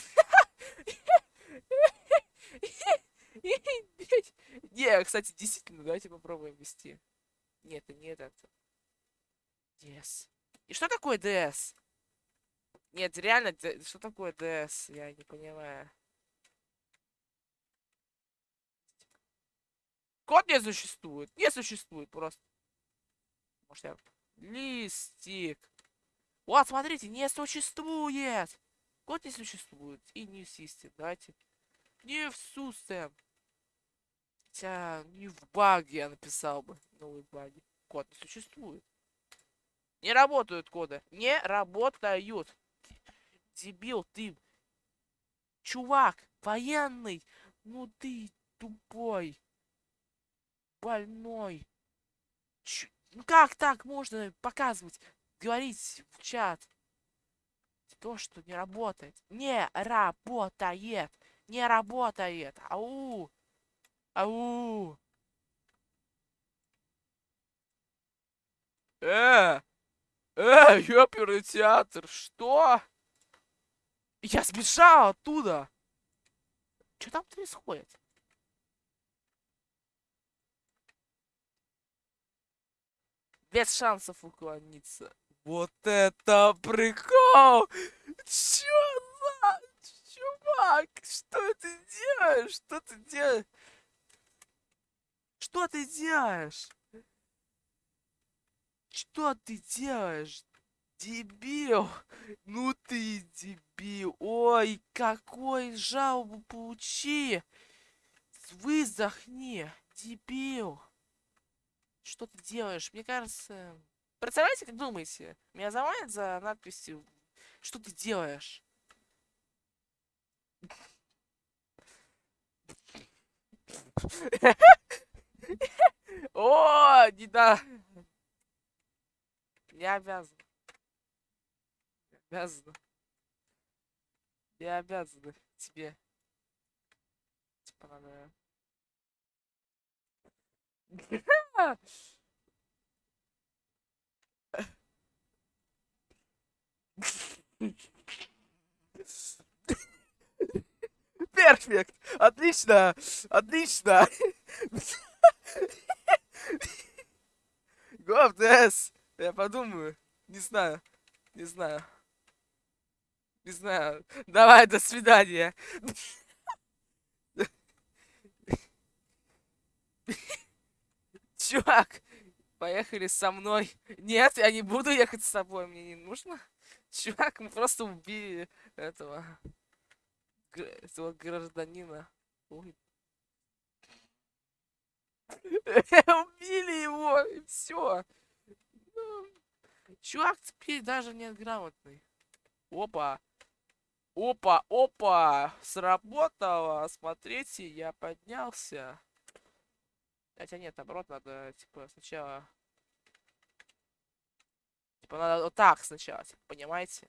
Не, кстати, действительно, давайте попробуем вести. Нет, это не это. DS. И что такое DS? Нет, реально, что такое DS? Я не понимаю. Код не существует. Не существует просто. Может я... Листик. Вот, смотрите, не существует. Код не существует. И не систем. Давайте. Не в сустем. Хотя не в баге я написал бы. Новый баги. Код не существует. Не работают коды. Не работают. Дебил, ты. Чувак, военный. Ну ты тупой. Больной. Ч ну как так можно показывать, говорить в чат? То, что не работает. Не работает. Не работает. Ау. Ау. Э! Э, ёперный театр, что? Я сбежал оттуда. Что там происходит? без шансов уклониться. Вот это прикол! Чё за... Чувак, что ты делаешь? Что ты делаешь? Что ты делаешь? Что ты делаешь? Дебил! Ну ты дебил! Ой, какой жалобу получи! Выздохни, дебил! Что ты делаешь? Мне кажется... Представляете, как думаете? Меня заманят за надписью «Что ты делаешь?» О, не да. Я обязан. Я обязан. Я обязан тебе. Типа надо... Перфект! Отлично! Отлично! Говдес! Я подумаю. Не знаю. Не знаю. Не знаю. Давай, до свидания. Чувак, поехали со мной. Нет, я не буду ехать с тобой, мне не нужно. Чувак, мы просто убили этого, этого гражданина. Ой. Убили его, и все. Ну, чувак теперь даже нет грамотный. Опа. Опа, опа. Сработало. Смотрите, я поднялся. Хотя нет, наоборот, надо, типа, сначала... Типа, надо вот так сначала, типа, понимаете?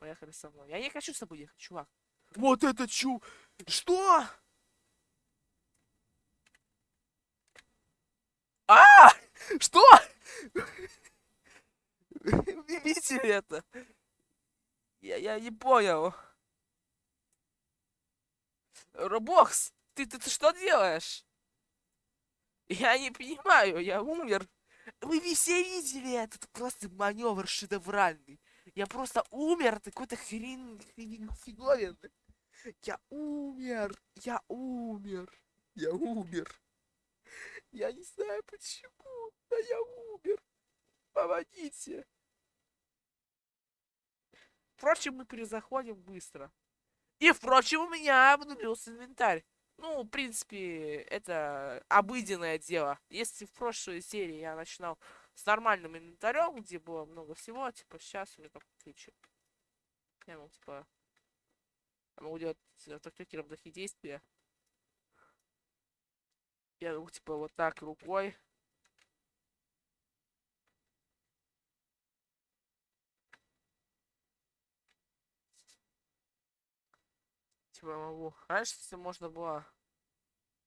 Поехали со мной. Я не хочу с тобой ехать, чувак. Вот это чу... Что? А! Что? Видели это? Я, я не понял. Робокс, ты, ты, ты что делаешь? Я не понимаю, я умер. Вы все видели этот просто маневр шедевральный. Я просто умер, какой-то хрен, хрен фиговин. Я умер, я умер, я умер. Я не знаю почему, но я умер. Помогите. Впрочем, мы перезаходим быстро. И, впрочем, у меня обнулился инвентарь. Ну, в принципе, это обыденное дело. Если в прошлой серии я начинал с нормальным инвентарем, где было много всего, типа, сейчас у меня только ключи. Я могу, типа, я могу делать автокликером такие действия. Я могу, типа, вот так рукой. Типа могу. Раньше, если можно было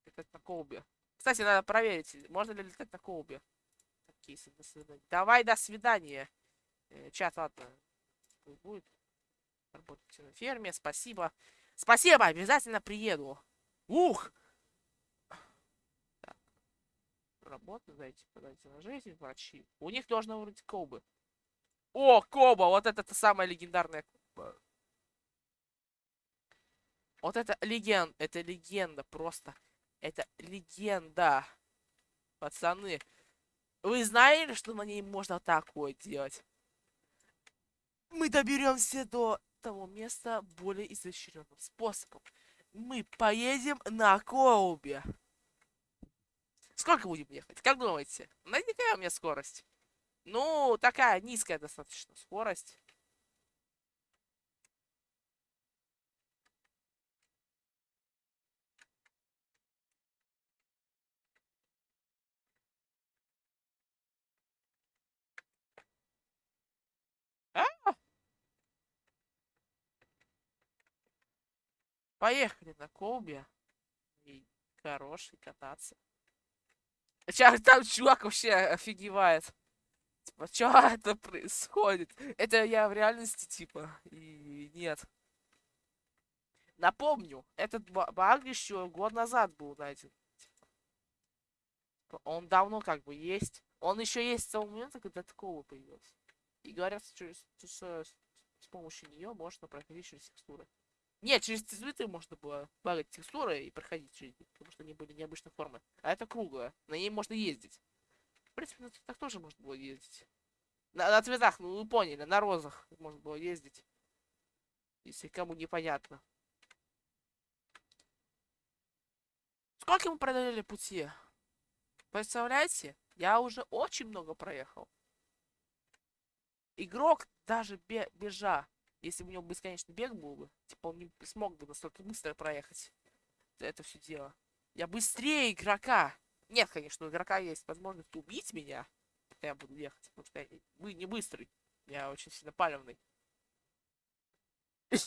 летать на колбе. Кстати, надо проверить, можно ли летать на колбе. Такие, до свидания. Давай, до свидания. Э, чат, ладно. Будет работать на ферме. Спасибо. Спасибо, обязательно приеду. Ух! работы, дайте подайте на жизнь, врачи. У них должно вроде Кобы. О, Коба! Вот это та самая легендарная Коба. Вот это легенд, это легенда просто. Это легенда. Пацаны. Вы знали, что на ней можно такое делать? Мы доберемся до того места более изощренным способом. Мы поедем на Коубе. Сколько будем ехать? Как думаете? Наверняка у меня скорость. Ну, такая низкая достаточно скорость. А! Поехали на Колбе. И хороший кататься. Сейчас там чувак вообще офигевает. Типа, что это происходит? Это я в реальности, типа, и нет. Напомню, этот баг еще год назад был найден. Типа, он давно как бы есть. Он еще есть с того момента, когда такого появился. И говорят, что с, помощью нее можно проходить через текстуры. Нет, через цветы можно было багать текстуры и проходить через них, потому что они были необычной формы. А это круглая, на ней можно ездить. В принципе, на цветах тоже можно было ездить. На, на цветах, ну вы поняли, на розах можно было ездить. Если кому непонятно. Сколько мы преодолели пути? Представляете? Я уже очень много проехал. Игрок даже бе бежа, если бы у него бесконечный бег был бы, типа он не смог бы настолько быстро проехать это все дело. Я быстрее игрока. Нет, конечно, у игрока есть возможность убить меня, пока я буду ехать, потому что я не, быстрый. Я очень сильно палевный.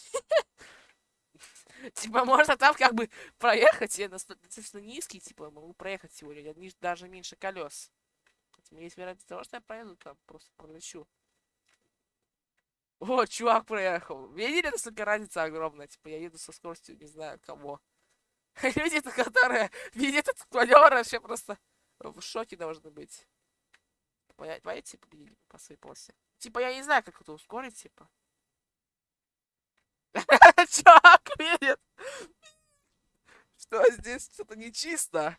Типа, можно там как бы проехать, я достаточно низкий, типа, могу проехать сегодня, даже меньше колес. Есть вероятность того, что я проеду там, просто пролечу. О, чувак проехал. Видели, насколько разница огромная? Типа, я еду со скоростью, не знаю, кого. Люди, которые видят этот маневр, вообще просто в шоке должны быть. Понимаете, победили по своей полосе. Типа, я не знаю, как это ускорить, типа. Чувак видит. Что здесь что-то нечисто.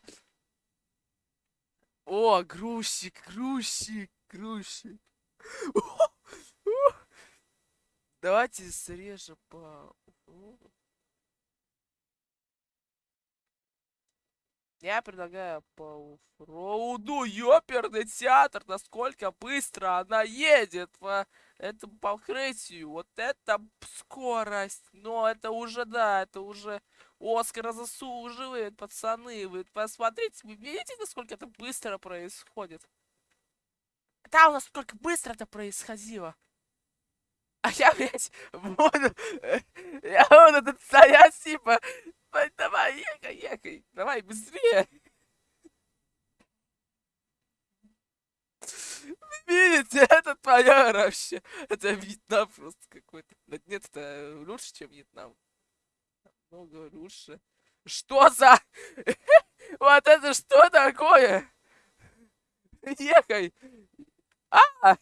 О, грузчик, грузчик, грузчик. Давайте срежем по... Я предлагаю по оффроуду ёперный театр, насколько быстро она едет по этому покрытию. Вот это скорость. Но это уже, да, это уже Оскар заслуживает, пацаны. Вы посмотрите, вы видите, насколько это быстро происходит? Да, у нас сколько быстро это происходило. А я, блядь, буду... Я буду тут стоять, типа, Давай, ехай, ехай. Давай, быстрее. Видите, это твоя вообще. Это Вьетнам просто какой-то. Нет, это лучше, чем Вьетнам. Много лучше. Что за... Вот это что такое? Ехай. А!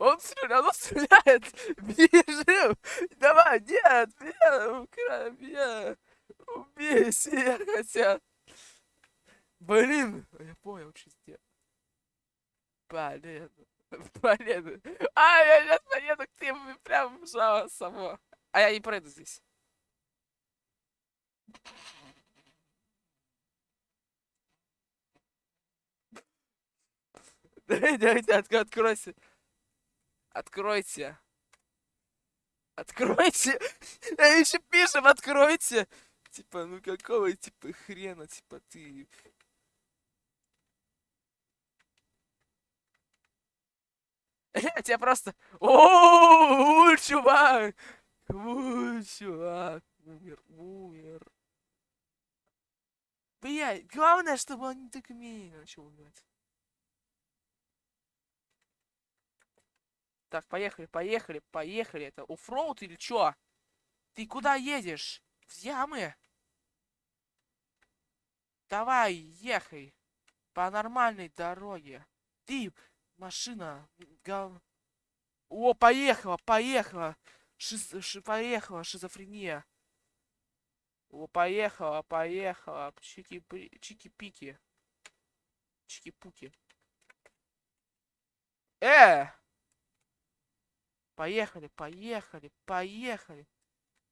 Он стрелял, он стреляет! Бежим! Давай, нет! Нет! Нет! Убей все хотят. Блин, я понял, что сделать. Блин. Блин. А, я сейчас поеду к тебе прям в само. А я не пройду здесь. Давайте, откройся. Откройте. Откройте. Я еще пишем, откройте. Типа, ну какого, типа, хрена, типа, ты... Тебя просто... О, чувак! О, чувак! Умер, умер. Блядь, главное, чтобы он не так медленно начал умирать. Так, поехали, поехали, поехали. Это оффроуд или чё? Ты куда едешь? В ямы? Давай, ехай. По нормальной дороге. Ты, машина, гов... О, поехала, поехала. Шиз... Ши... Поехала, шизофрения. О, поехала, поехала. Чики, чики-пики. Чики-пуки. Э! Поехали, поехали, поехали.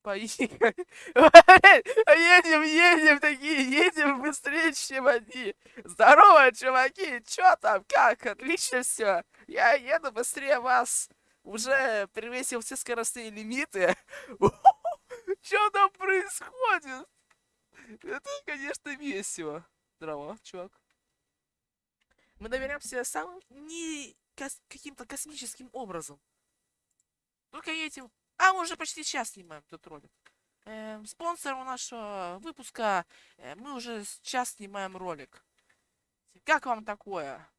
Поехали. Едем, едем такие, едем быстрее, чем они. Здорово, чуваки, чё там, как? Отлично все. Я еду быстрее вас. Уже превысил все скоростные лимиты. Что там происходит? Это, конечно, весело. Здорово, чувак. Мы доверяемся самым не кос каким-то космическим образом. Только этим а мы уже почти час снимаем этот ролик. Э, спонсором нашего выпуска э, мы уже час снимаем ролик. Как вам такое?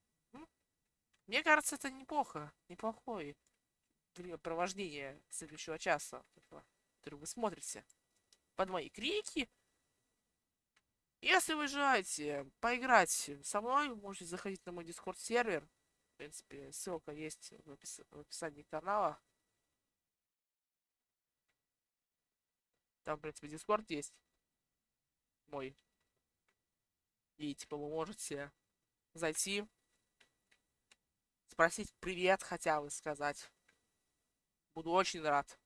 Мне кажется, это неплохо. Неплохое провождение следующего часа, который вы смотрите под мои крики. Если вы желаете поиграть со мной, можете заходить на мой дискорд сервер. В принципе, ссылка есть в, опис в описании канала. Там, в принципе, дискорд есть. Мой. И, типа, вы можете зайти, спросить привет хотя бы сказать. Буду очень рад.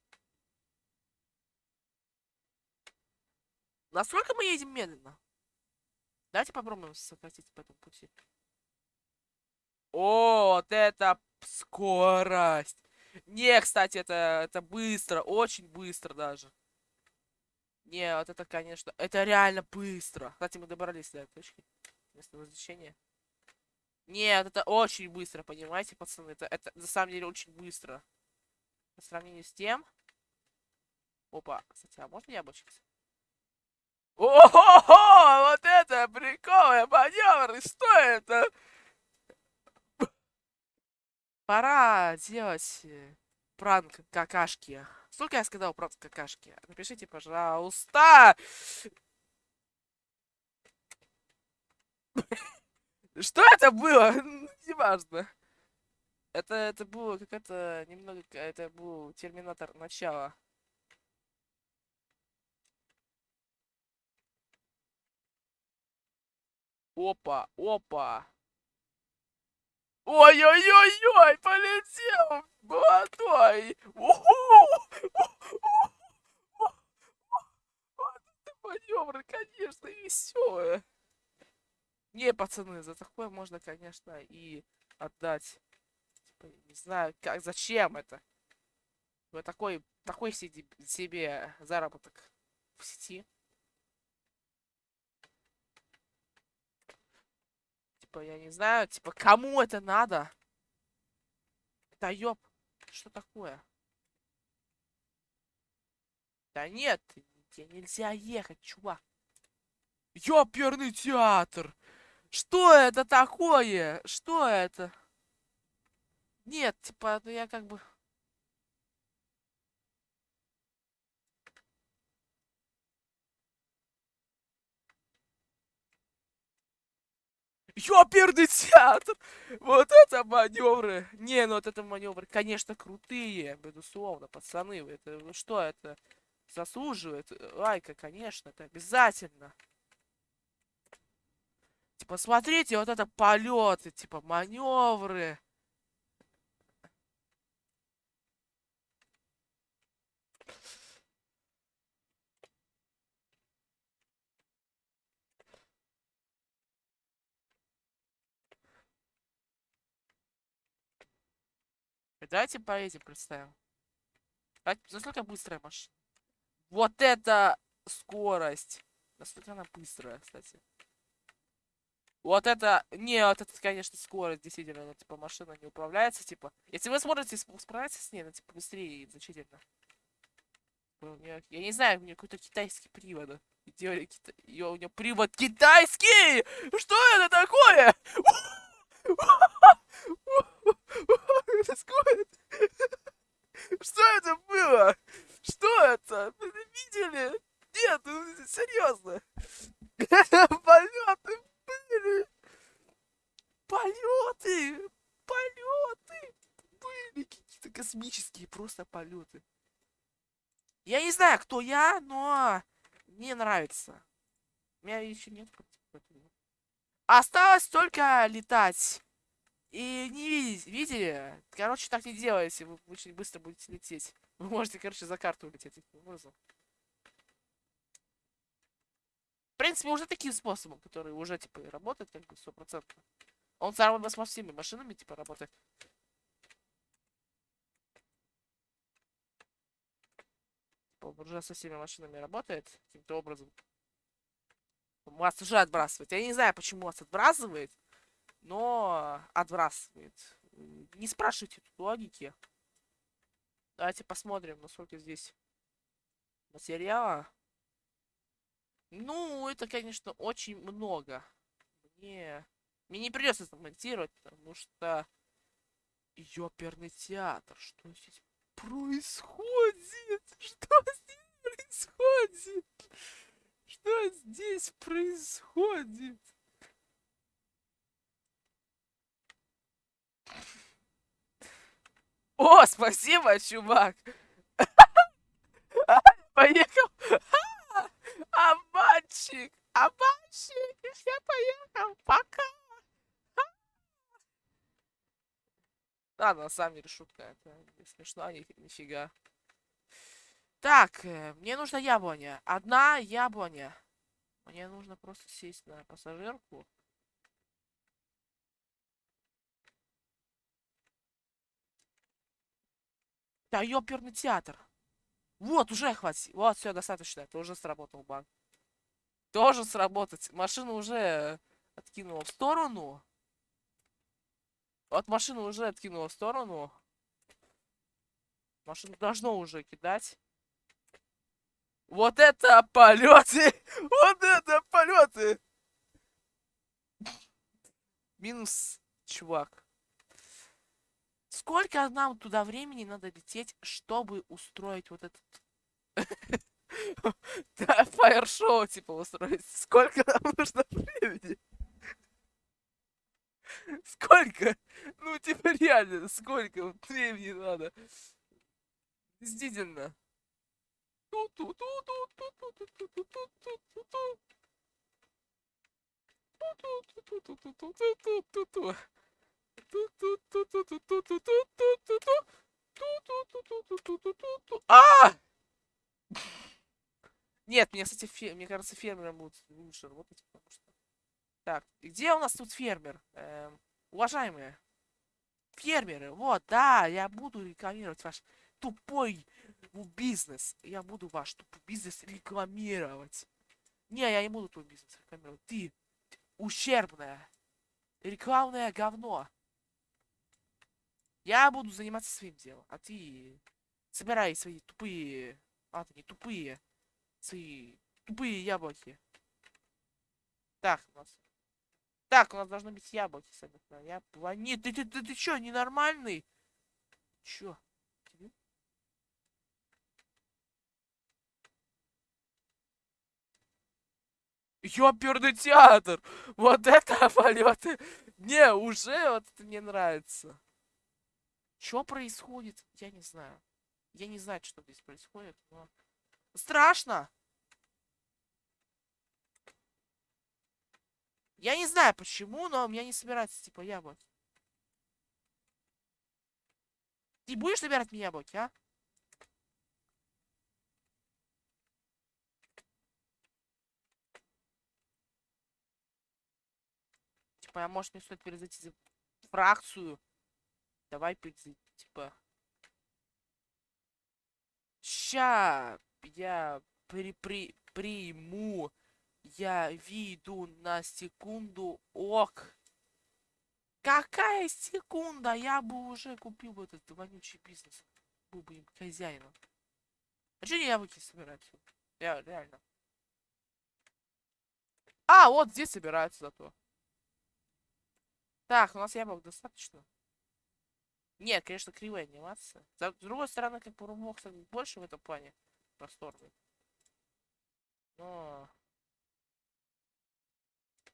Насколько мы едем медленно? Давайте попробуем сократить по этому пути. О, вот это скорость. Не, кстати, это, это быстро, очень быстро даже. Не, вот это, конечно, это реально быстро. Кстати, мы добрались до этой точки. Место возвращения. Нет, это очень быстро, понимаете, пацаны? Это, это на самом деле очень быстро. По сравнению с тем... Опа, кстати, а можно я обучиться? Ого, вот это прикольный маневр, что это? Пора делать э, пранк какашки. Сколько я сказал пранк какашки? Напишите, пожалуйста. Что это было? Неважно. Это, это было какая-то немного... Это был Терминатор начала. Опа, опа. Ой-ой-ой-ой, полетел, молодой. Вот маневры, конечно, веселые. Не, пацаны, за такое можно, конечно, и отдать. Типа, не знаю, как, зачем это. Вы такой, такой себе заработок в сети. Типа, я не знаю, типа, кому это надо? Да ёб, что такое? Да нет, тебе нельзя ехать, чувак. Ёперный театр! Что это такое? Что это? Нет, типа, ну я как бы... Ёперный театр! Вот это маневры! Не, ну вот это маневры, конечно, крутые, безусловно, пацаны. Это что это? Заслуживает лайка, конечно, это обязательно. Типа, смотрите, вот это полеты, типа, маневры. Давайте поедем, представим. Насколько быстрая машина? Вот это скорость. Насколько она быстрая, кстати. Вот это... Не, вот это, конечно, скорость, действительно, ну, типа, машина не управляется, типа. Если вы сможете справиться с ней, ну, типа, быстрее значительно. Меня, я не знаю, у меня какой-то китайский привод. Делали кита... Yo, у него привод китайский! Что это такое? Что это было? Что это? Вы видели? Нет, ну, серьезно. Полеты были. Полеты. Полеты. Были какие-то космические просто полеты. Я не знаю, кто я, но мне нравится. У меня еще нет. Осталось только летать. И не видеть, видели? Короче, так не делайте, вы очень быстро будете лететь. Вы можете, короче, за карту улететь таким образом. В принципе, уже таким способом, который уже, типа, работает, как бы, стопроцентно. Он сам с всеми машинами, типа, работает. Типа, уже со всеми машинами работает каким-то образом. Вас уже отбрасывает. Я не знаю, почему вас отбрасывает но отбрасывает. Не спрашивайте тут логики. Давайте посмотрим, насколько здесь материала. Ну, это, конечно, очень много. Мне, мне не придется это монтировать, потому что... Ёперный театр, что здесь происходит? Что здесь происходит? Что здесь происходит? О, спасибо, чувак. Поехал. Обманщик. Обманщик. Я поехал. Пока. Да, на самом деле шутка. Это не смешно, ни, нифига. Так, э, мне нужна яблоня. Одна яблоня. Мне нужно просто сесть на пассажирку. Да, ёперный театр. Вот, уже хватит. Вот, все, достаточно. Это уже сработал банк. Тоже сработать. Машина уже откинула в сторону. Вот машину уже откинула в сторону. Машину должно уже кидать. Вот это полеты! Вот это полеты! Минус, чувак. Сколько нам туда времени надо лететь, чтобы устроить вот этот... Фаер-шоу, типа, устроить. Сколько нам нужно времени? Сколько? Ну, типа, реально, сколько времени надо? Действительно. А! Нет, мне, кстати, мне кажется, фермерам будут лучше работать, потому что... Так, где у нас тут фермер? Эм, уважаемые. Фермеры, вот, да, я буду рекламировать ваш тупой бизнес. Я буду ваш тупой бизнес рекламировать. Не, я не буду твой бизнес рекламировать. Ты ущербное, рекламное говно. Я буду заниматься своим делом, а ты собирай свои тупые... Ты не тупые. Свои тупые яблоки. Так, у нас... Так, у нас должно быть яблоки собраны. Я плани... Ты, ты, ты, ты чё, ненормальный? Чё? Ёперный театр! Вот это полеты! Не, уже вот это мне нравится. Что происходит? Я не знаю. Я не знаю, что здесь происходит, но... Страшно! Я не знаю почему, но у меня не собирается, типа, яблоки. Ты будешь собирать мне яблоки, а? Типа, а может мне стоит перезайти за фракцию? Давай, типа... Ща я при при приму я виду на секунду ок. Какая секунда? Я бы уже купил этот вонючий бизнес. Был бы им хозяином. А что яблоки собирать? Я реально. А, вот здесь собираются зато. Так, у нас яблок достаточно. Нет, конечно, кривая анимация. С другой стороны, как бы Roblox больше в этом плане просторный. Но...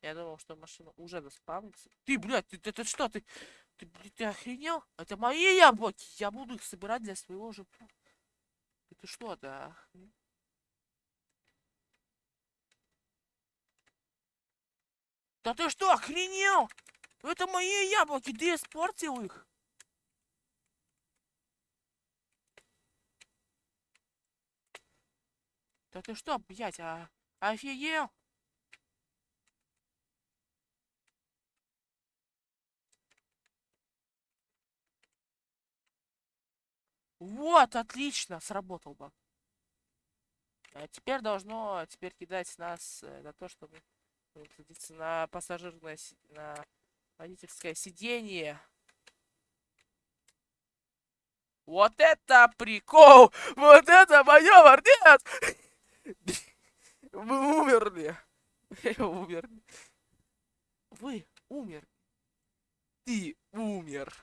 Я думал, что машина уже заспавнится. Ты, блядь, ты, ты, ты что, ты, ты, блядь, ты охренел? Это мои яблоки! Я буду их собирать для своего же... Это что, да? Да ты что, охренел? Это мои яблоки, ты испортил их. Да ты что, блядь, а... Офигел? Вот, отлично, сработал бы. А теперь должно теперь кидать нас э, на то, чтобы садиться на пассажирное, на водительское сиденье. Вот это прикол! Вот это маневр! Нет! Вы умерли! Вы умерли. Вы умер. Ты умер.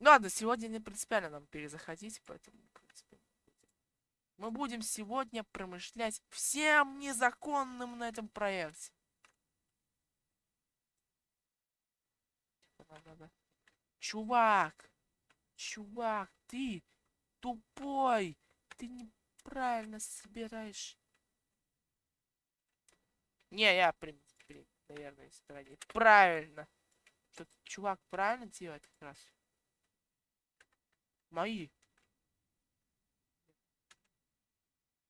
Ну ладно, сегодня не принципиально нам перезаходить, поэтому, в принципе, мы будем сегодня промышлять всем незаконным на этом проекте. Чувак! Чувак, ты тупой! Ты неправильно собираешь. Не, я, при, при, наверное, стороне. Правильно. Что чувак правильно делает как раз. Мои.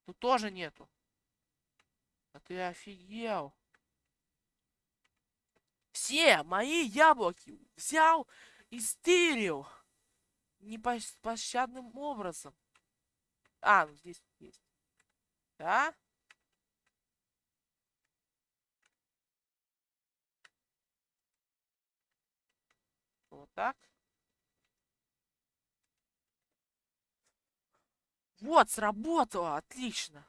Тут тоже нету. А ты офигел. Все мои яблоки взял и стырил. непощадным образом. А, ну здесь. Да? Вот так. Вот, сработало, отлично.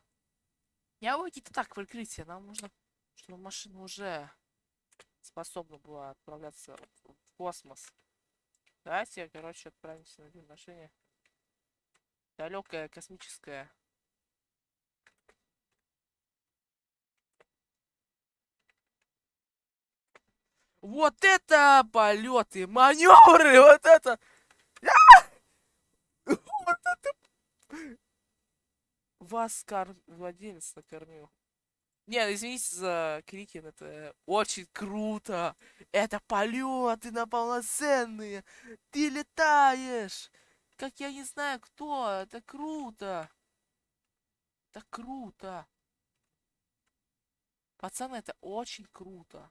Я какие-то так прикрытие. Нам нужно, чтобы машина уже способна была отправляться в космос. Давайте, короче, отправимся на день рождения. Далекое космическое. Вот это полеты, маневры, вот это. Вот это. Вас кор... владелец накормил. Не, извините за крики, но это очень круто. Это полеты на полноценные. Ты летаешь. Как я не знаю кто. Это круто. Это круто. Пацаны, это очень круто.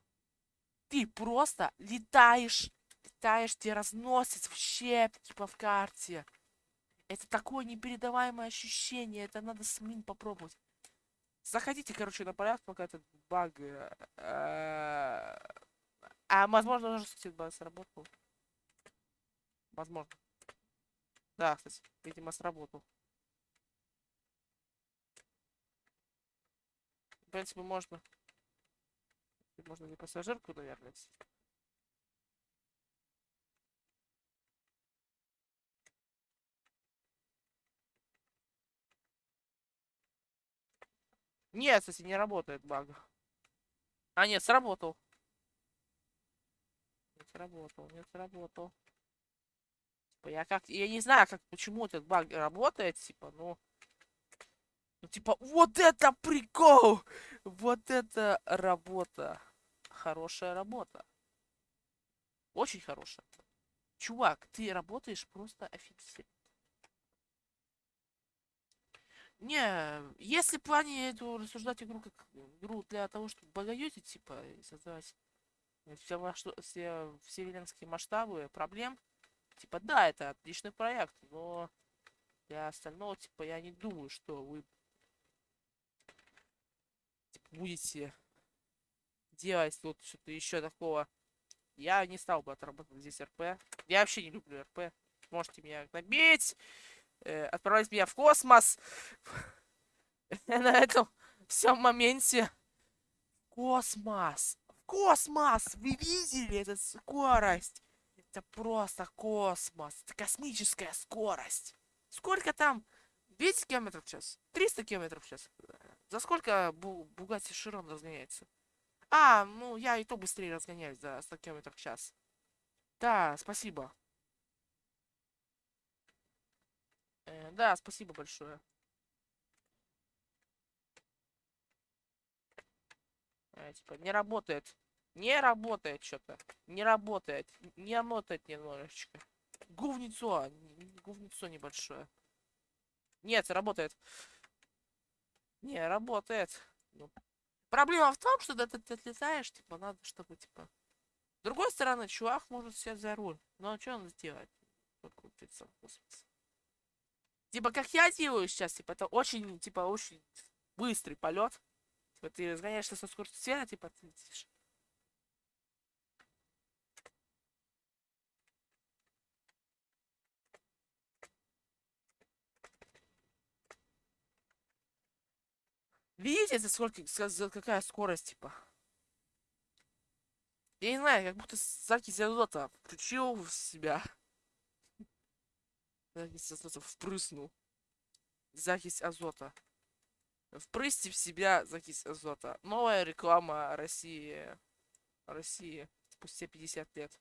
Ты просто летаешь, летаешь, тебя разносит в щепки типа в карте. Это такое непередаваемое ощущение. Это надо самим попробовать. Заходите, короче, на порядок, пока этот баг... Э, а, возможно, уже, кстати, баг сработал. Возможно. Да, кстати, видимо, сработал. В принципе, можно... Можно не пассажирку, наверное, Нет, кстати, не работает баг. А, нет, сработал. Не сработал, не сработал. Типа, я как... Я не знаю, как, почему этот баг работает, типа, ну... Ну, типа, вот это прикол! Вот это работа. Хорошая работа. Очень хорошая. Чувак, ты работаешь просто офигенно. Не, если в плане эту рассуждать игру как игру для того, чтобы богоюзить, типа, создавать все, масштаб, все вселенские масштабы проблем, типа, да, это отличный проект, но для остального, типа, я не думаю, что вы типа, будете делать тут что-то еще такого. Я не стал бы отрабатывать здесь РП. Я вообще не люблю РП. Можете меня набить э, отправить меня в космос. На этом всем моменте. Космос! Космос! Вы видели эту скорость? Это просто космос. Это космическая скорость. Сколько там? 200 километров в час? 300 километров в час? За сколько Бу Бугатти Широн разгоняется? А, ну я и то быстрее разгоняюсь за 100 километров в час. Да, спасибо. Э, да, спасибо большое. Э, типа, не работает. Не работает что-то. Не работает. Не работает немножечко. Говнецо. Говнецо небольшое. Нет, работает. Не, работает. Ну, проблема в том, что ты, ты отлетаешь, типа, надо, чтобы, типа... С другой стороны, чувак может сесть за руль. Но что он сделать? Покрутиться в космосе. Типа, как я делаю сейчас, типа, это очень, типа, очень быстрый полет. Типа, ты разгоняешься со скоростью света, типа, ты летишь. Видите, за сколько, за какая скорость, типа? Я не знаю, как будто закись азота включил в себя. Закись азота впрыснул. Закись азота. Впрысьте в себя закись азота. Новая реклама России. России. Спустя 50 лет.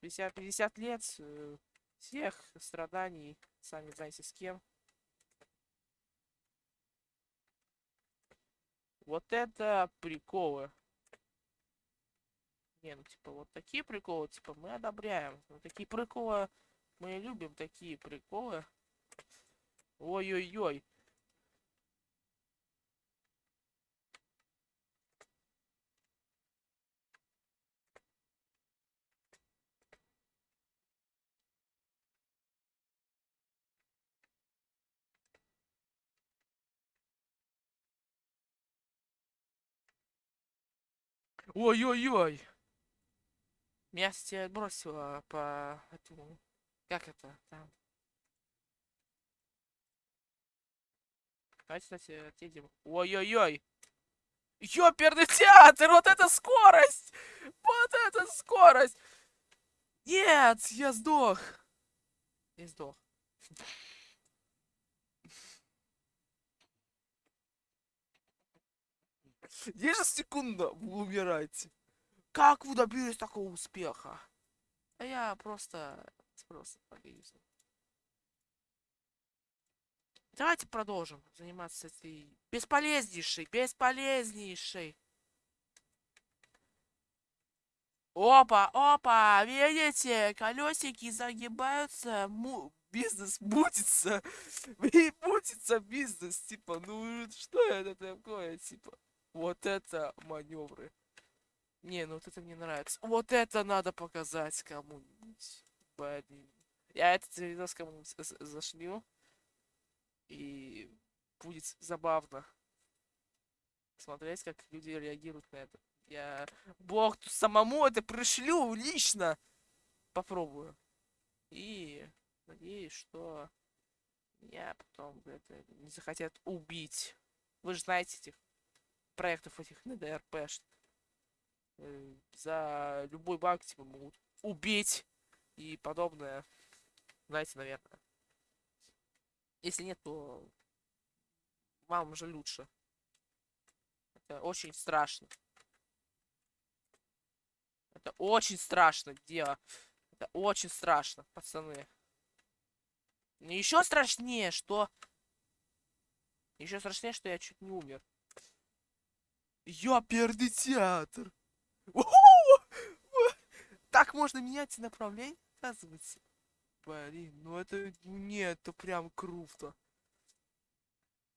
50, 50 лет э, всех страданий, сами знаете с кем. Вот это приколы. Не, ну типа вот такие приколы, типа мы одобряем. Вот такие приколы мы любим, такие приколы. Ой-ой-ой. Ой-ой-ой. Меня, кстати, отбросило по этому... Как это там? Давайте, кстати, отъедем. Ой-ой-ой. Ёперный театр! Вот это скорость! Вот это скорость! Нет, я сдох. Я сдох. Ежесекундно вы умираете. Как вы добились такого успеха? А я просто... Просто боюсь. Давайте продолжим заниматься этой бесполезнейшей, бесполезнейшей. Опа, опа, видите, колесики загибаются, му бизнес мутится, мутится бизнес, типа, ну что это такое, типа, вот это маневры. Не, ну вот это мне нравится. Вот это надо показать кому-нибудь. Я этот видос кому-нибудь зашлю. И будет забавно смотреть, как люди реагируют на это. Я бог самому это пришлю лично. Попробую. И надеюсь, что меня потом это не захотят убить. Вы же знаете этих проектов этих на ДРП. Э, за любой банк типа могут убить и подобное. Знаете, наверное. Если нет, то вам уже лучше. Это очень страшно. Это очень страшно дело. Это очень страшно, пацаны. Еще страшнее, что... Еще страшнее, что я чуть не умер. Ёперный театр! Так можно менять направление, оказывается. Блин, ну это... Нет, это прям круто.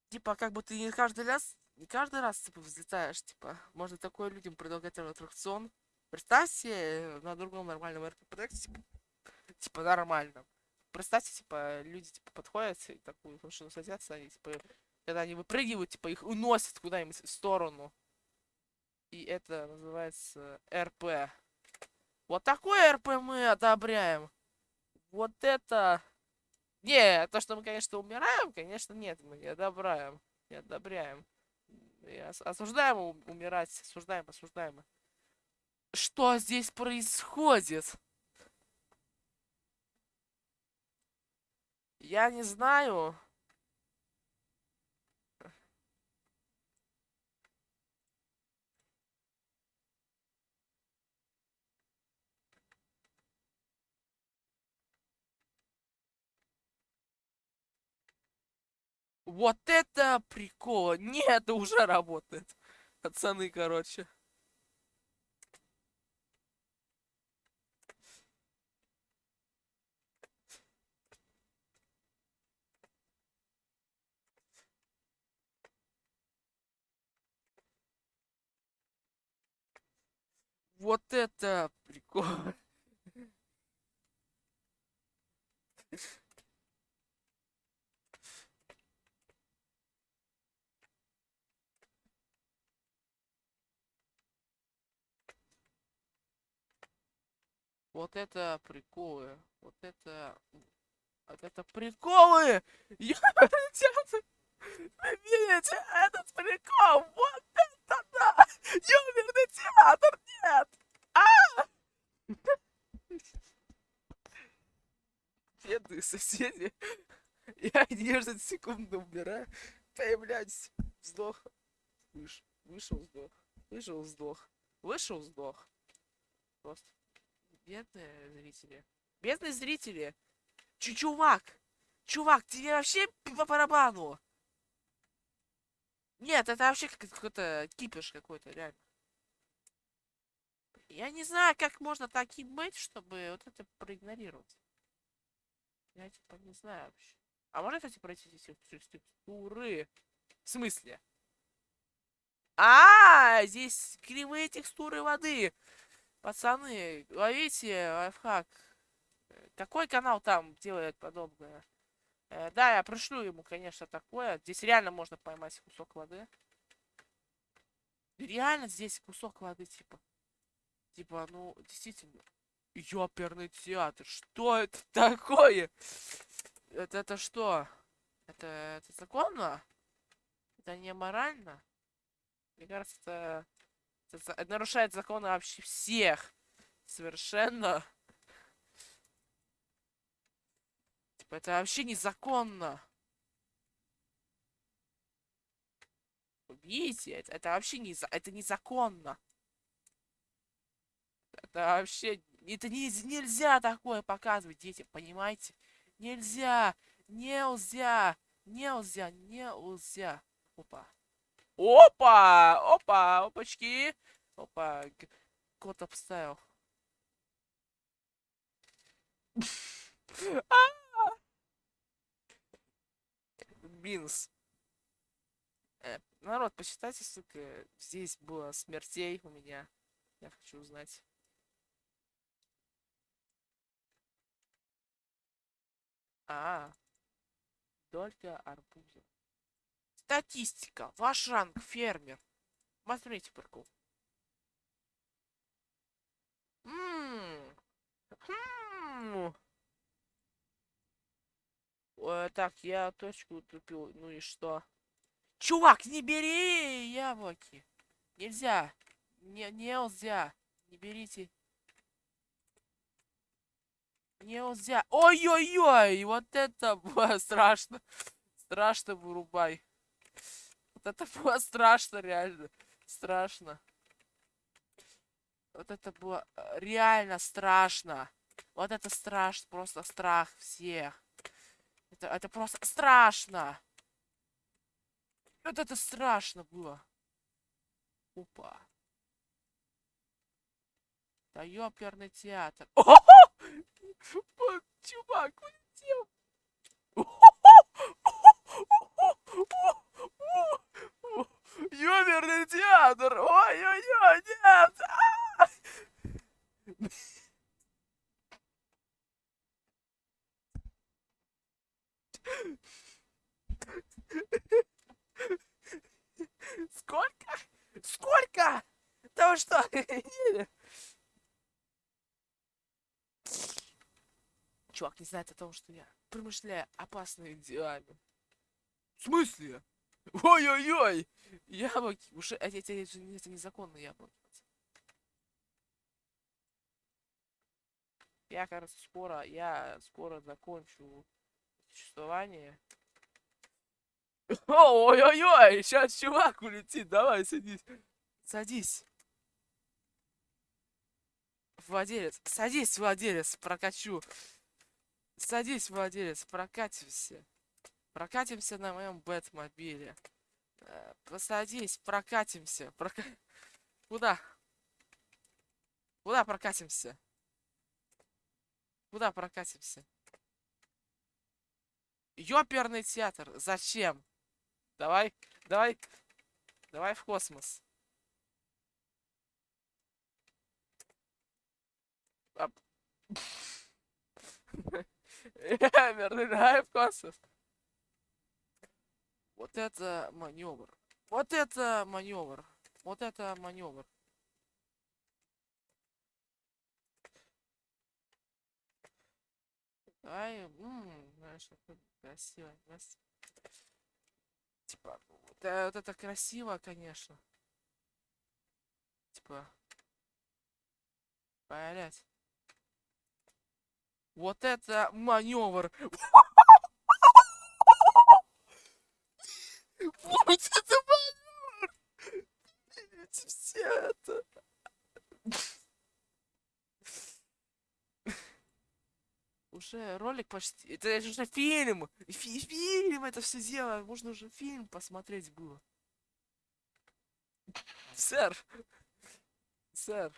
Типа, как бы ты не каждый раз... Не каждый раз, типа, взлетаешь, типа. Можно такое людям предлагать аттракцион. Представьте на другом нормальном РП-проекте, типа, типа, нормальном. Представьте, типа, люди, типа, подходят и такую машину садятся, и, типа, когда они выпрыгивают, типа, их уносят куда-нибудь в сторону. И это называется РП. Вот такой РП мы одобряем. Вот это... Не, то, что мы, конечно, умираем, конечно, нет, мы не одобряем. Не одобряем. И осуждаем умирать, осуждаем, осуждаем. Что здесь происходит? Я не знаю. Вот это прикол. Нет, это уже работает. Пацаны, короче. Вот это прикол. Вот это приколы. Вот это... Вот это приколы! Ёбаный Видите, этот прикол! Вот это да! Ёбаный театр! Нет! А! Бедные соседи. Я 10 секунд умираю. Появляюсь. Вздох. Выш... Вышел, сдох. Вышел, сдох. Вышел, сдох. Просто бедные зрители. Бедные зрители. Ч чувак! Чувак, тебе вообще по барабану! Нет, это вообще какой-то кипиш какой-то, реально. Я не знаю, как можно таким быть, чтобы вот это проигнорировать. Я типа не знаю вообще. А можно, кстати, пройти здесь текстуры? В смысле? А, -а, -а здесь кривые текстуры воды. Пацаны, ловите лайфхак. Какой канал там делает подобное? Э, да, я пришлю ему, конечно, такое. Здесь реально можно поймать кусок воды. Реально здесь кусок воды, типа. Типа, ну, действительно. Ёперный театр. Что это такое? Это, это что? Это, это законно? Это не морально? Мне кажется, это нарушает законы вообще всех. Совершенно. Типа, это вообще незаконно. Видите, это, это вообще не, это незаконно. Это вообще... Это не, нельзя такое показывать детям, понимаете? Нельзя! Нельзя! Нельзя! Нельзя! Опа. Опа! Опа! Опачки! Опа. Кот обставил. Бинс. Э, народ, посчитайте, сука, здесь было смертей у меня. Я хочу узнать. А, только арбузы. Статистика. Ваш ранг фермер. Смотрите, прикол. Ммм. Хм. Так, я точку тупил. Ну и что? Чувак, не бери яблоки. Нельзя. Не, нельзя. Не берите. Нельзя. Ой-ой-ой, вот это было страшно. Страшно вырубай. Вот это было страшно, реально. Страшно. Вот это было э, реально страшно. Вот это страшно, просто страх всех. Это, это просто страшно. Вот это страшно было. Опа. Да ёперный театр. Чувак улетел. Ёперный театр. Ой-ой-ой, нет. Сколько? Сколько? Да вы что? Чувак не знает о том, что я промышляю опасными делами. В смысле? Ой-ой-ой! Яблоки. Уже это, это, это, это незаконные яблоки. Я, кажется, скоро, я скоро закончу существование. Ой-ой-ой! Сейчас чувак улетит. Давай, садись. Садись. Владелец. Садись, владелец, прокачу. Садись, владелец, прокатимся. Прокатимся на моем Бэтмобиле. Э, посадись, прокатимся. Прока... Куда? Куда прокатимся? Куда прокатимся? Ёперный театр. Зачем? Давай, давай, давай в космос. Верный, давай в космос. Вот это маневр. Вот это маневр. Вот это маневр. Ай, ммм, знаешь, красиво. Типа, вот, э, вот это красиво, конечно. Типа, блять. Вот это маневр. Вот это маневр. Видите все это. Уже ролик почти... Это уже фильм! Фи фильм это все дело! Можно уже фильм посмотреть было. Сэр! Сэр!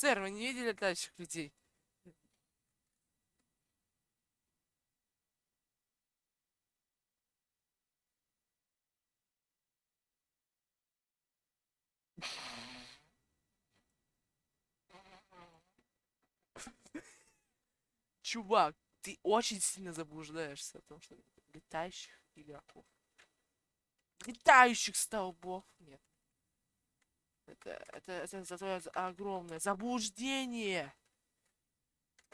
Сэр, вы не видели летающих людей? Чувак, ты очень сильно заблуждаешься о том, что летающих игроков. Летающих столбов нет. Это, это, это, это твое огромное заблуждение.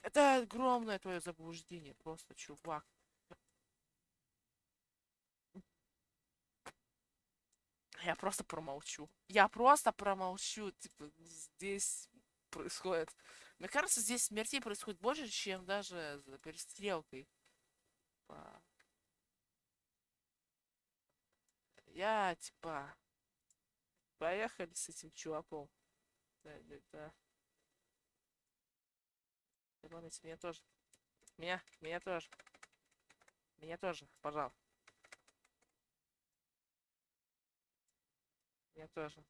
Это огромное твое заблуждение. Просто, чувак. Я просто промолчу. Я просто промолчу. Типа, здесь происходит... Мне кажется, здесь смертей происходит больше, чем даже за перестрелкой. Я, типа... Поехали с этим чуваком. Да, да, да. Ладно, меня тоже. Меня, меня тоже. Меня тоже, пожалуйста. Я тоже.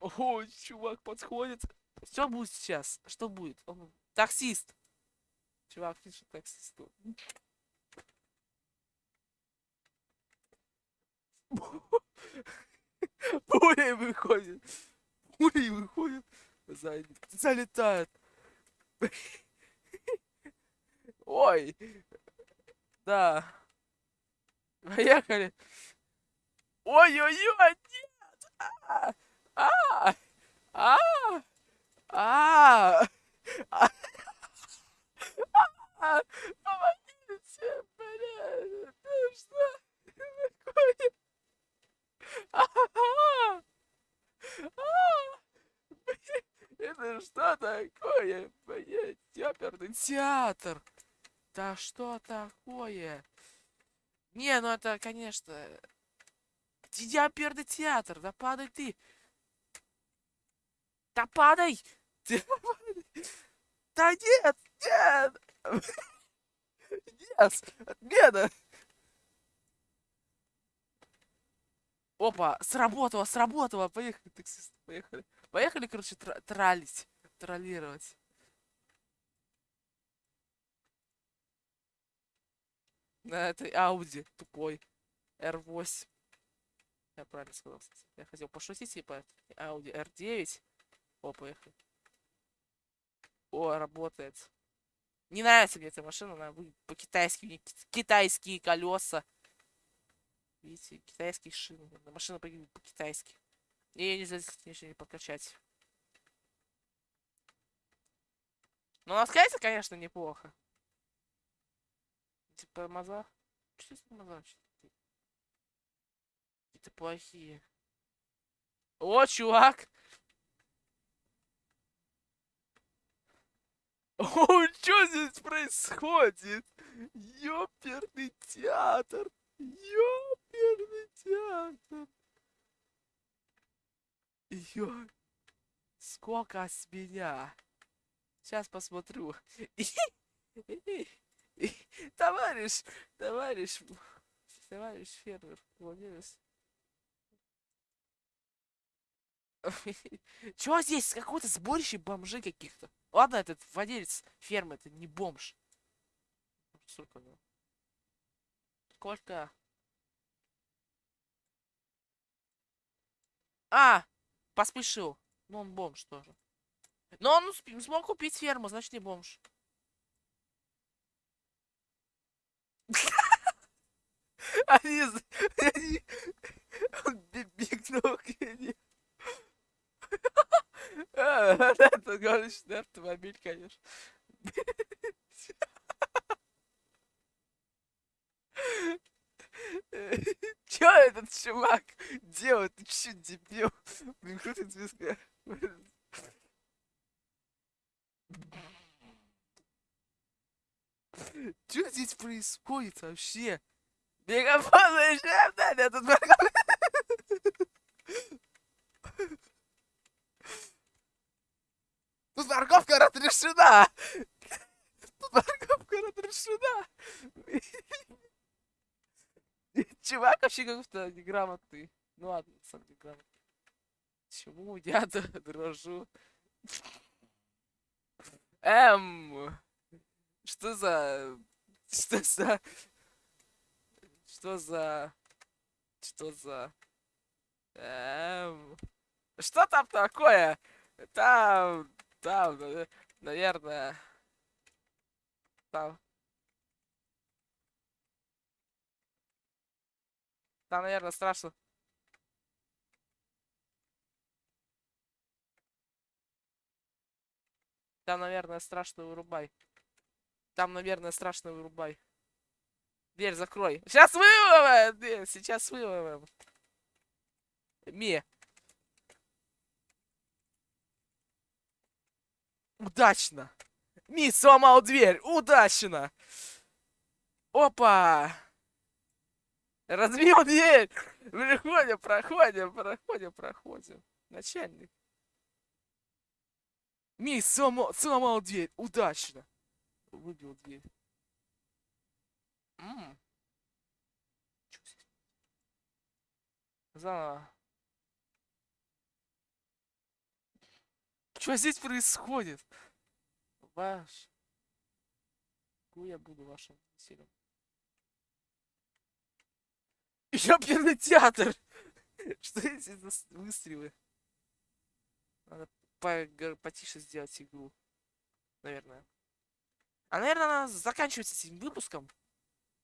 О, чувак подходит. Что будет сейчас? Что будет? Он... Таксист. Чувак пишет таксисту. Пулей выходит. Пулей выходит. Залетает. Ой. Да. Поехали. Ой-ой-ой, нет! А! А! А! А! А! Помогите, блядь! Это что такое? А! Это что такое, блядь? Ёперный театр! Да что такое? Не, ну это, конечно... Диаперный театр, да падай ты! Да падай! Да нет! Нет! Нет! Отмена! Опа, сработало, сработало! Поехали, таксист, поехали. Поехали, короче, тралить, троллировать. На этой Ауди тупой. R8. Я правильно сказал, кстати. Я хотел пошутить, типа, Audi R9. О, поехали. О, работает. Не нравится мне эта машина, она по-китайски, китайские колеса. Видите, китайские шины. Машина по-китайски. И нельзя здесь ничего не подкачать. Но на скайсе, конечно, неплохо. Типа тормоза. Что с тормоза? Какие-то плохие. О, чувак! О, что здесь происходит? Ёперный театр! Ёперный театр! Ё... Сколько с меня? Сейчас посмотрю. Товарищ, товарищ, товарищ фермер, владелец. Чего здесь? Какое-то сборище бомжей каких-то. Ладно, этот владелец фермы, это не бомж. Сколько ну? Сколько? А! Поспешил. Ну, он бомж тоже. Но он смог купить ферму, значит не бомж. Они... Они... Он бегнул к ней. Это гоночный автомобиль, конечно. Чё этот чувак делает? Ты чё, дебил? Блин, крутит звезда. Что здесь происходит вообще? Мегафон заезжаем, Даня, тут парковка. Тут парковка разрешена. Тут парковка разрешена. Чувак вообще как-то неграмотный. Ну ладно, сам неграмотный. Чему я дрожу? Эм... Что за... Что за... Что за... Что за... Эм... Что там такое? Там... Там, наве- наверное... Там... Там, наверное, страшно. Там, наверное, страшно вырубай. Там, наверное, страшно вырубай. Дверь закрой. Сейчас выловим! Сейчас выловим. Ми. Удачно. Ми сломал дверь. Удачно. Опа. Разбил дверь. Проходим, проходим, проходим, проходим. Начальник. Ми сломал, сломал дверь. Удачно. Выбил дверь. М. Заново. Что здесь происходит? Ваш. Ку я буду вашим весельем. Ёперный театр! Что эти выстрелы? Надо по- потише сделать игру. Наверное. А, наверное, она заканчивается этим выпуском.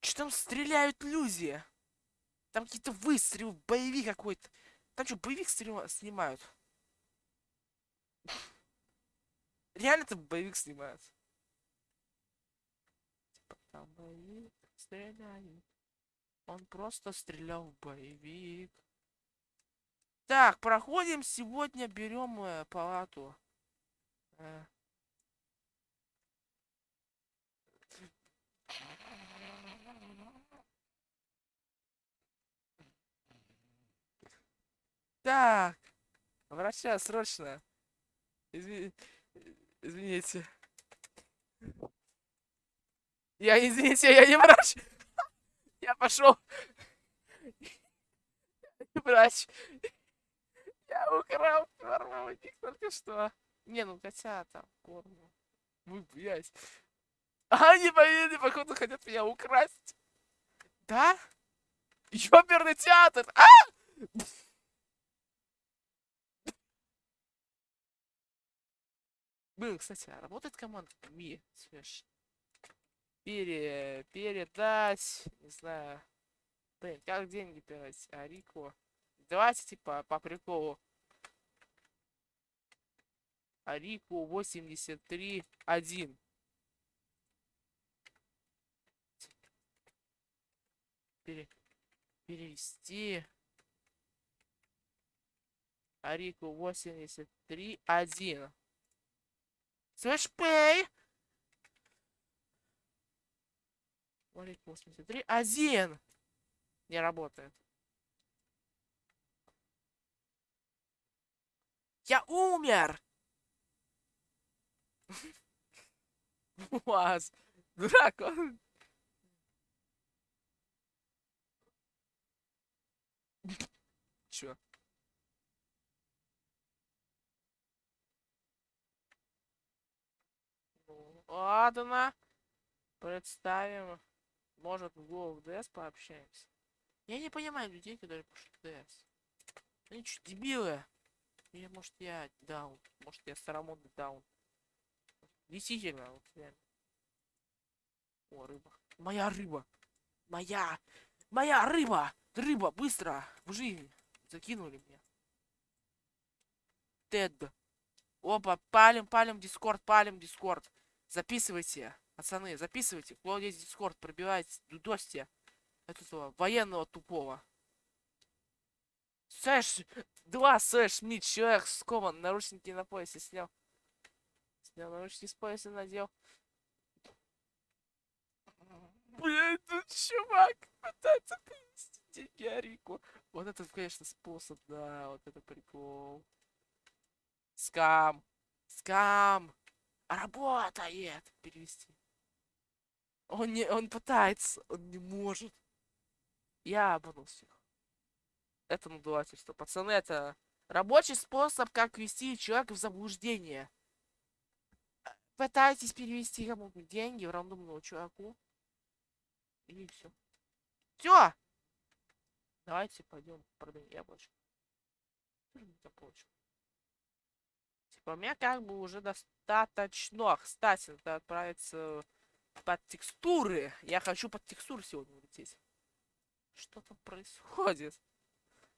Что там стреляют люди? Там какие-то выстрелы, боевик какой-то. Там что, боевик снимают? Реально там боевик снимают? Типа там боевик стреляет. Он просто стрелял в боевик. Так, проходим сегодня, берем э, палату. Э. Так, врача, срочно. Изви- Извините. Я, извините, я не врач. Я пошел. Врач. Я украл кормовник только что. Не, ну хотя там корму. Вы, блядь. А, поверили, походу хотят меня украсть. Да? Ёперный театр! А! Блин, кстати, а работает команда Ми, слышь? Пере... Передать, не знаю. Блин, как деньги передать? Арико. Давайте, типа, по приколу. Арику 83 1. Пере... Перевести. Арику 83 1. Слэш пей. Арику 83 1. Не работает. Я умер! Вас. Дурак, он. Чё? Ну, ладно. Представим. Может, в Go DS пообщаемся. Я не понимаю людей, которые пишут DS. Они что, дебилы? Или, может, я даун? Может, я старомодный даун? Действительно, вот реально. О, рыба. Моя рыба! Моя! Моя рыба! Рыба, быстро! В жизнь! Закинули меня. Тед. Опа, палим, палим, дискорд, палим, дискорд. Записывайте, пацаны, записывайте. Кто здесь дискорд, пробивайте, дудосьте этого военного тупого. Сэш, два Сэш, Мит, человек скован, наручники на поясе снял. Снял наручники с пояса, надел. Блять, тут чувак пытается принести деньги Арику. Вот это, конечно, способ, да, вот это прикол. Скам. Скам. Работает. Перевести. Он не, он пытается, он не может. Я обманул всех. Это надувательство. Пацаны, это рабочий способ, как ввести человека в заблуждение. Пытайтесь перевести кому-то деньги в рандомного чуваку. И все. Все! Давайте пойдем продаем яблочко. Что же мы там получим? Типа, у как бы уже достаточно. Кстати, надо отправиться под текстуры. Я хочу под текстуры сегодня улететь. Что там происходит?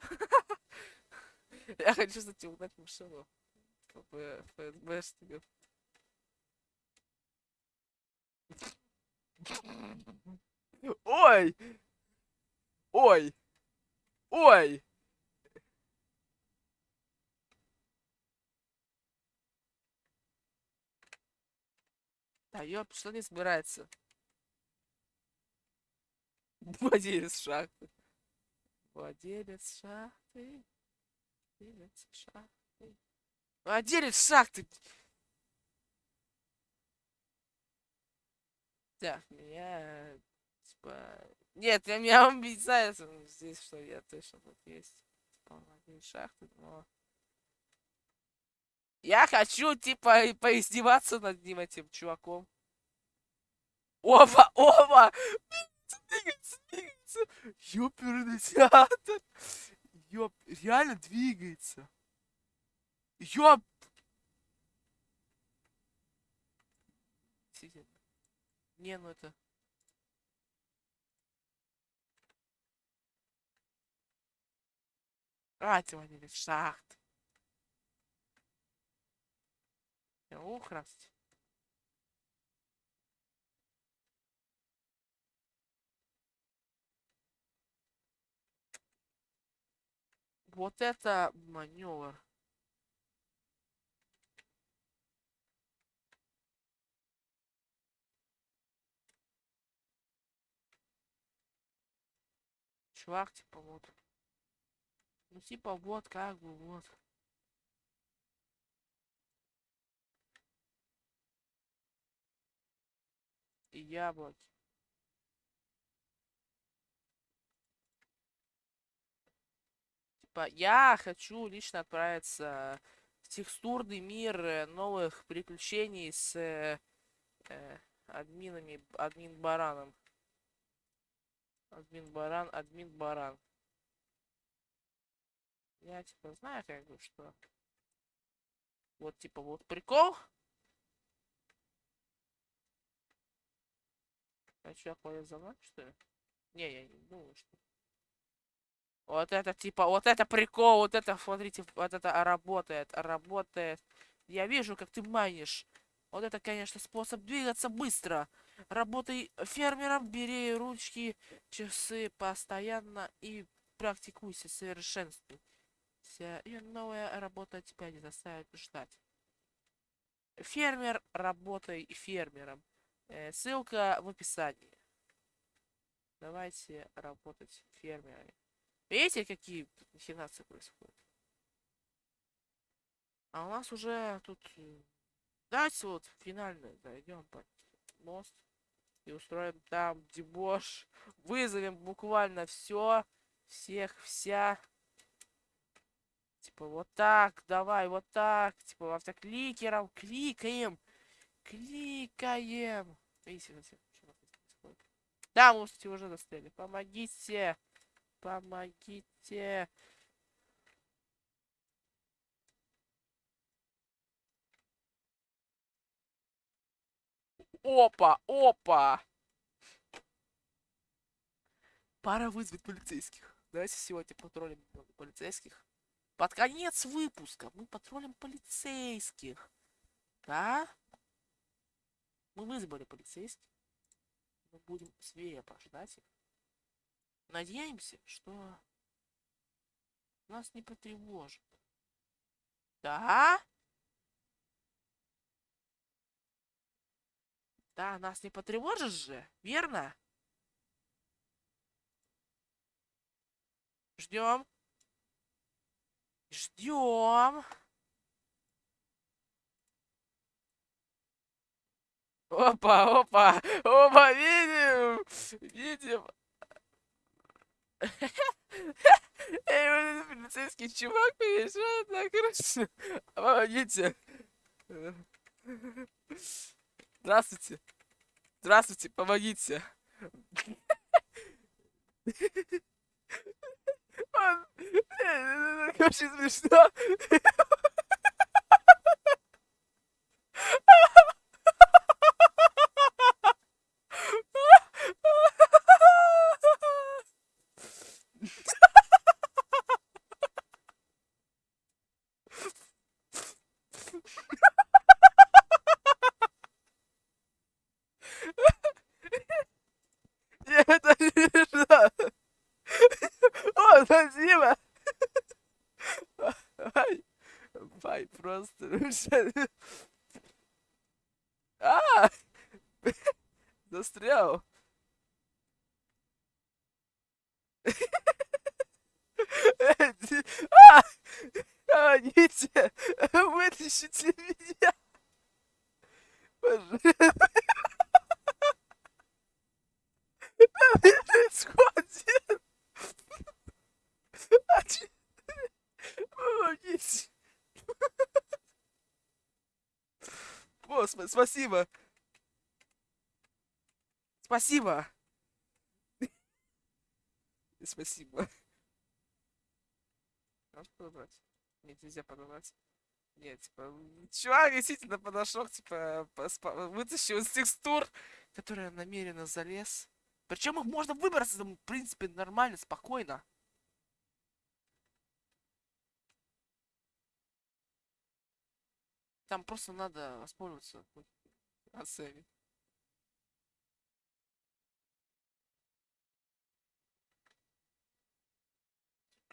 Я хочу, кстати, угнать машину. Ой! Ой! Ой! Да, ёп, что не собирается? Владелец шахты. Владелец шахты. Владелец шахты. Владелец шахты! Так, меня... Типа... Нет, я меня убедить здесь, что я точно тут есть. Типа, владелец шахты, но... Я хочу, типа, поиздеваться над ним, этим чуваком. Опа, опа! Двигается, двигается! Ёперный театр! Ёп, реально двигается. Ёп! Не, ну это... А, ты шахт. Украсть. Вот это маневр. Чувак, типа вот. Ну типа вот как бы вот. Яблоки. Типа, я хочу лично отправиться в текстурный мир э, новых приключений с э, э, админами, админ бараном. Админ баран, админ баран. Я типа знаю как бы что. Вот типа вот прикол. А что, мной, что ли? Не, я не думаю, что... Вот это, типа, вот это прикол, вот это, смотрите, вот это работает, работает. Я вижу, как ты майнишь. Вот это, конечно, способ двигаться быстро. Работай фермером, бери ручки, часы постоянно и практикуйся, совершенствуй. И новая работа тебя не заставит ждать. Фермер, работай фермером. Э, ссылка в описании. Давайте работать фермерами. Видите, какие махинации происходят? А у нас уже тут... Давайте вот финально зайдем под мост. И устроим там дебош. Вызовем буквально все. Всех, вся. Типа вот так, давай, вот так. Типа автокликером кликаем. Кликаем. Да, мы, кстати, уже застряли. Помогите. Помогите. Опа, опа. Пора вызвать полицейских. Давайте сегодня патрулим полицейских. Под конец выпуска мы патрулим полицейских. Да? Мы вызвали полицейских. Мы будем свирепо ждать их. Надеемся, что нас не потревожит. Да? Да, нас не потревожишь же, верно? Ждем. Ждем. Опа, опа, опа, видим, видим. Эй, вот этот полицейский чувак приезжает на крышу. Помогите. Здравствуйте. Здравствуйте, помогите. Он... Очень смешно. Застрял. А! Застрял. А! Помогите! Вытащите меня! Пожалуйста! Что происходит? А че- Помогите! Господи, спасибо! Спасибо! Спасибо. Можешь подобрать? Нет, нельзя подобрать. Нет, типа, чувак действительно подошел, типа, вытащил из текстур, которые намеренно залез. Причем их можно выбраться, там, в принципе, нормально, спокойно. Там просто надо воспользоваться оценить.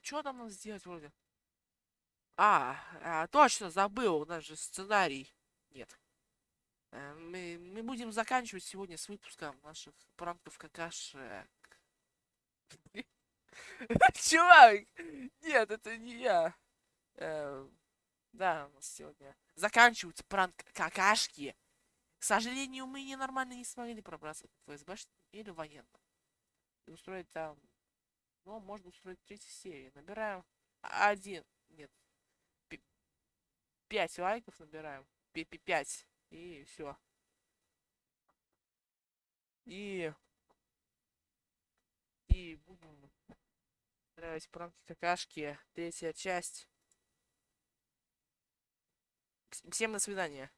Что там надо сделать вроде? А, а, точно, забыл, у нас же сценарий нет. Э, Мы, мы будем заканчивать сегодня с выпуском наших пранков какашек. Чувак! Нет, это не я. Э, Да, у нас сегодня заканчивается пранк какашки. К сожалению, мы ненормально не смогли пробраться в ФСБ или военно. И устроить там... Ну, можно устроить третью серию. Набираем один... Нет. Пять лайков набираем. Пять. И все. И... И будем устраивать пранки какашки. Третья часть. Вс- Всем до свидания.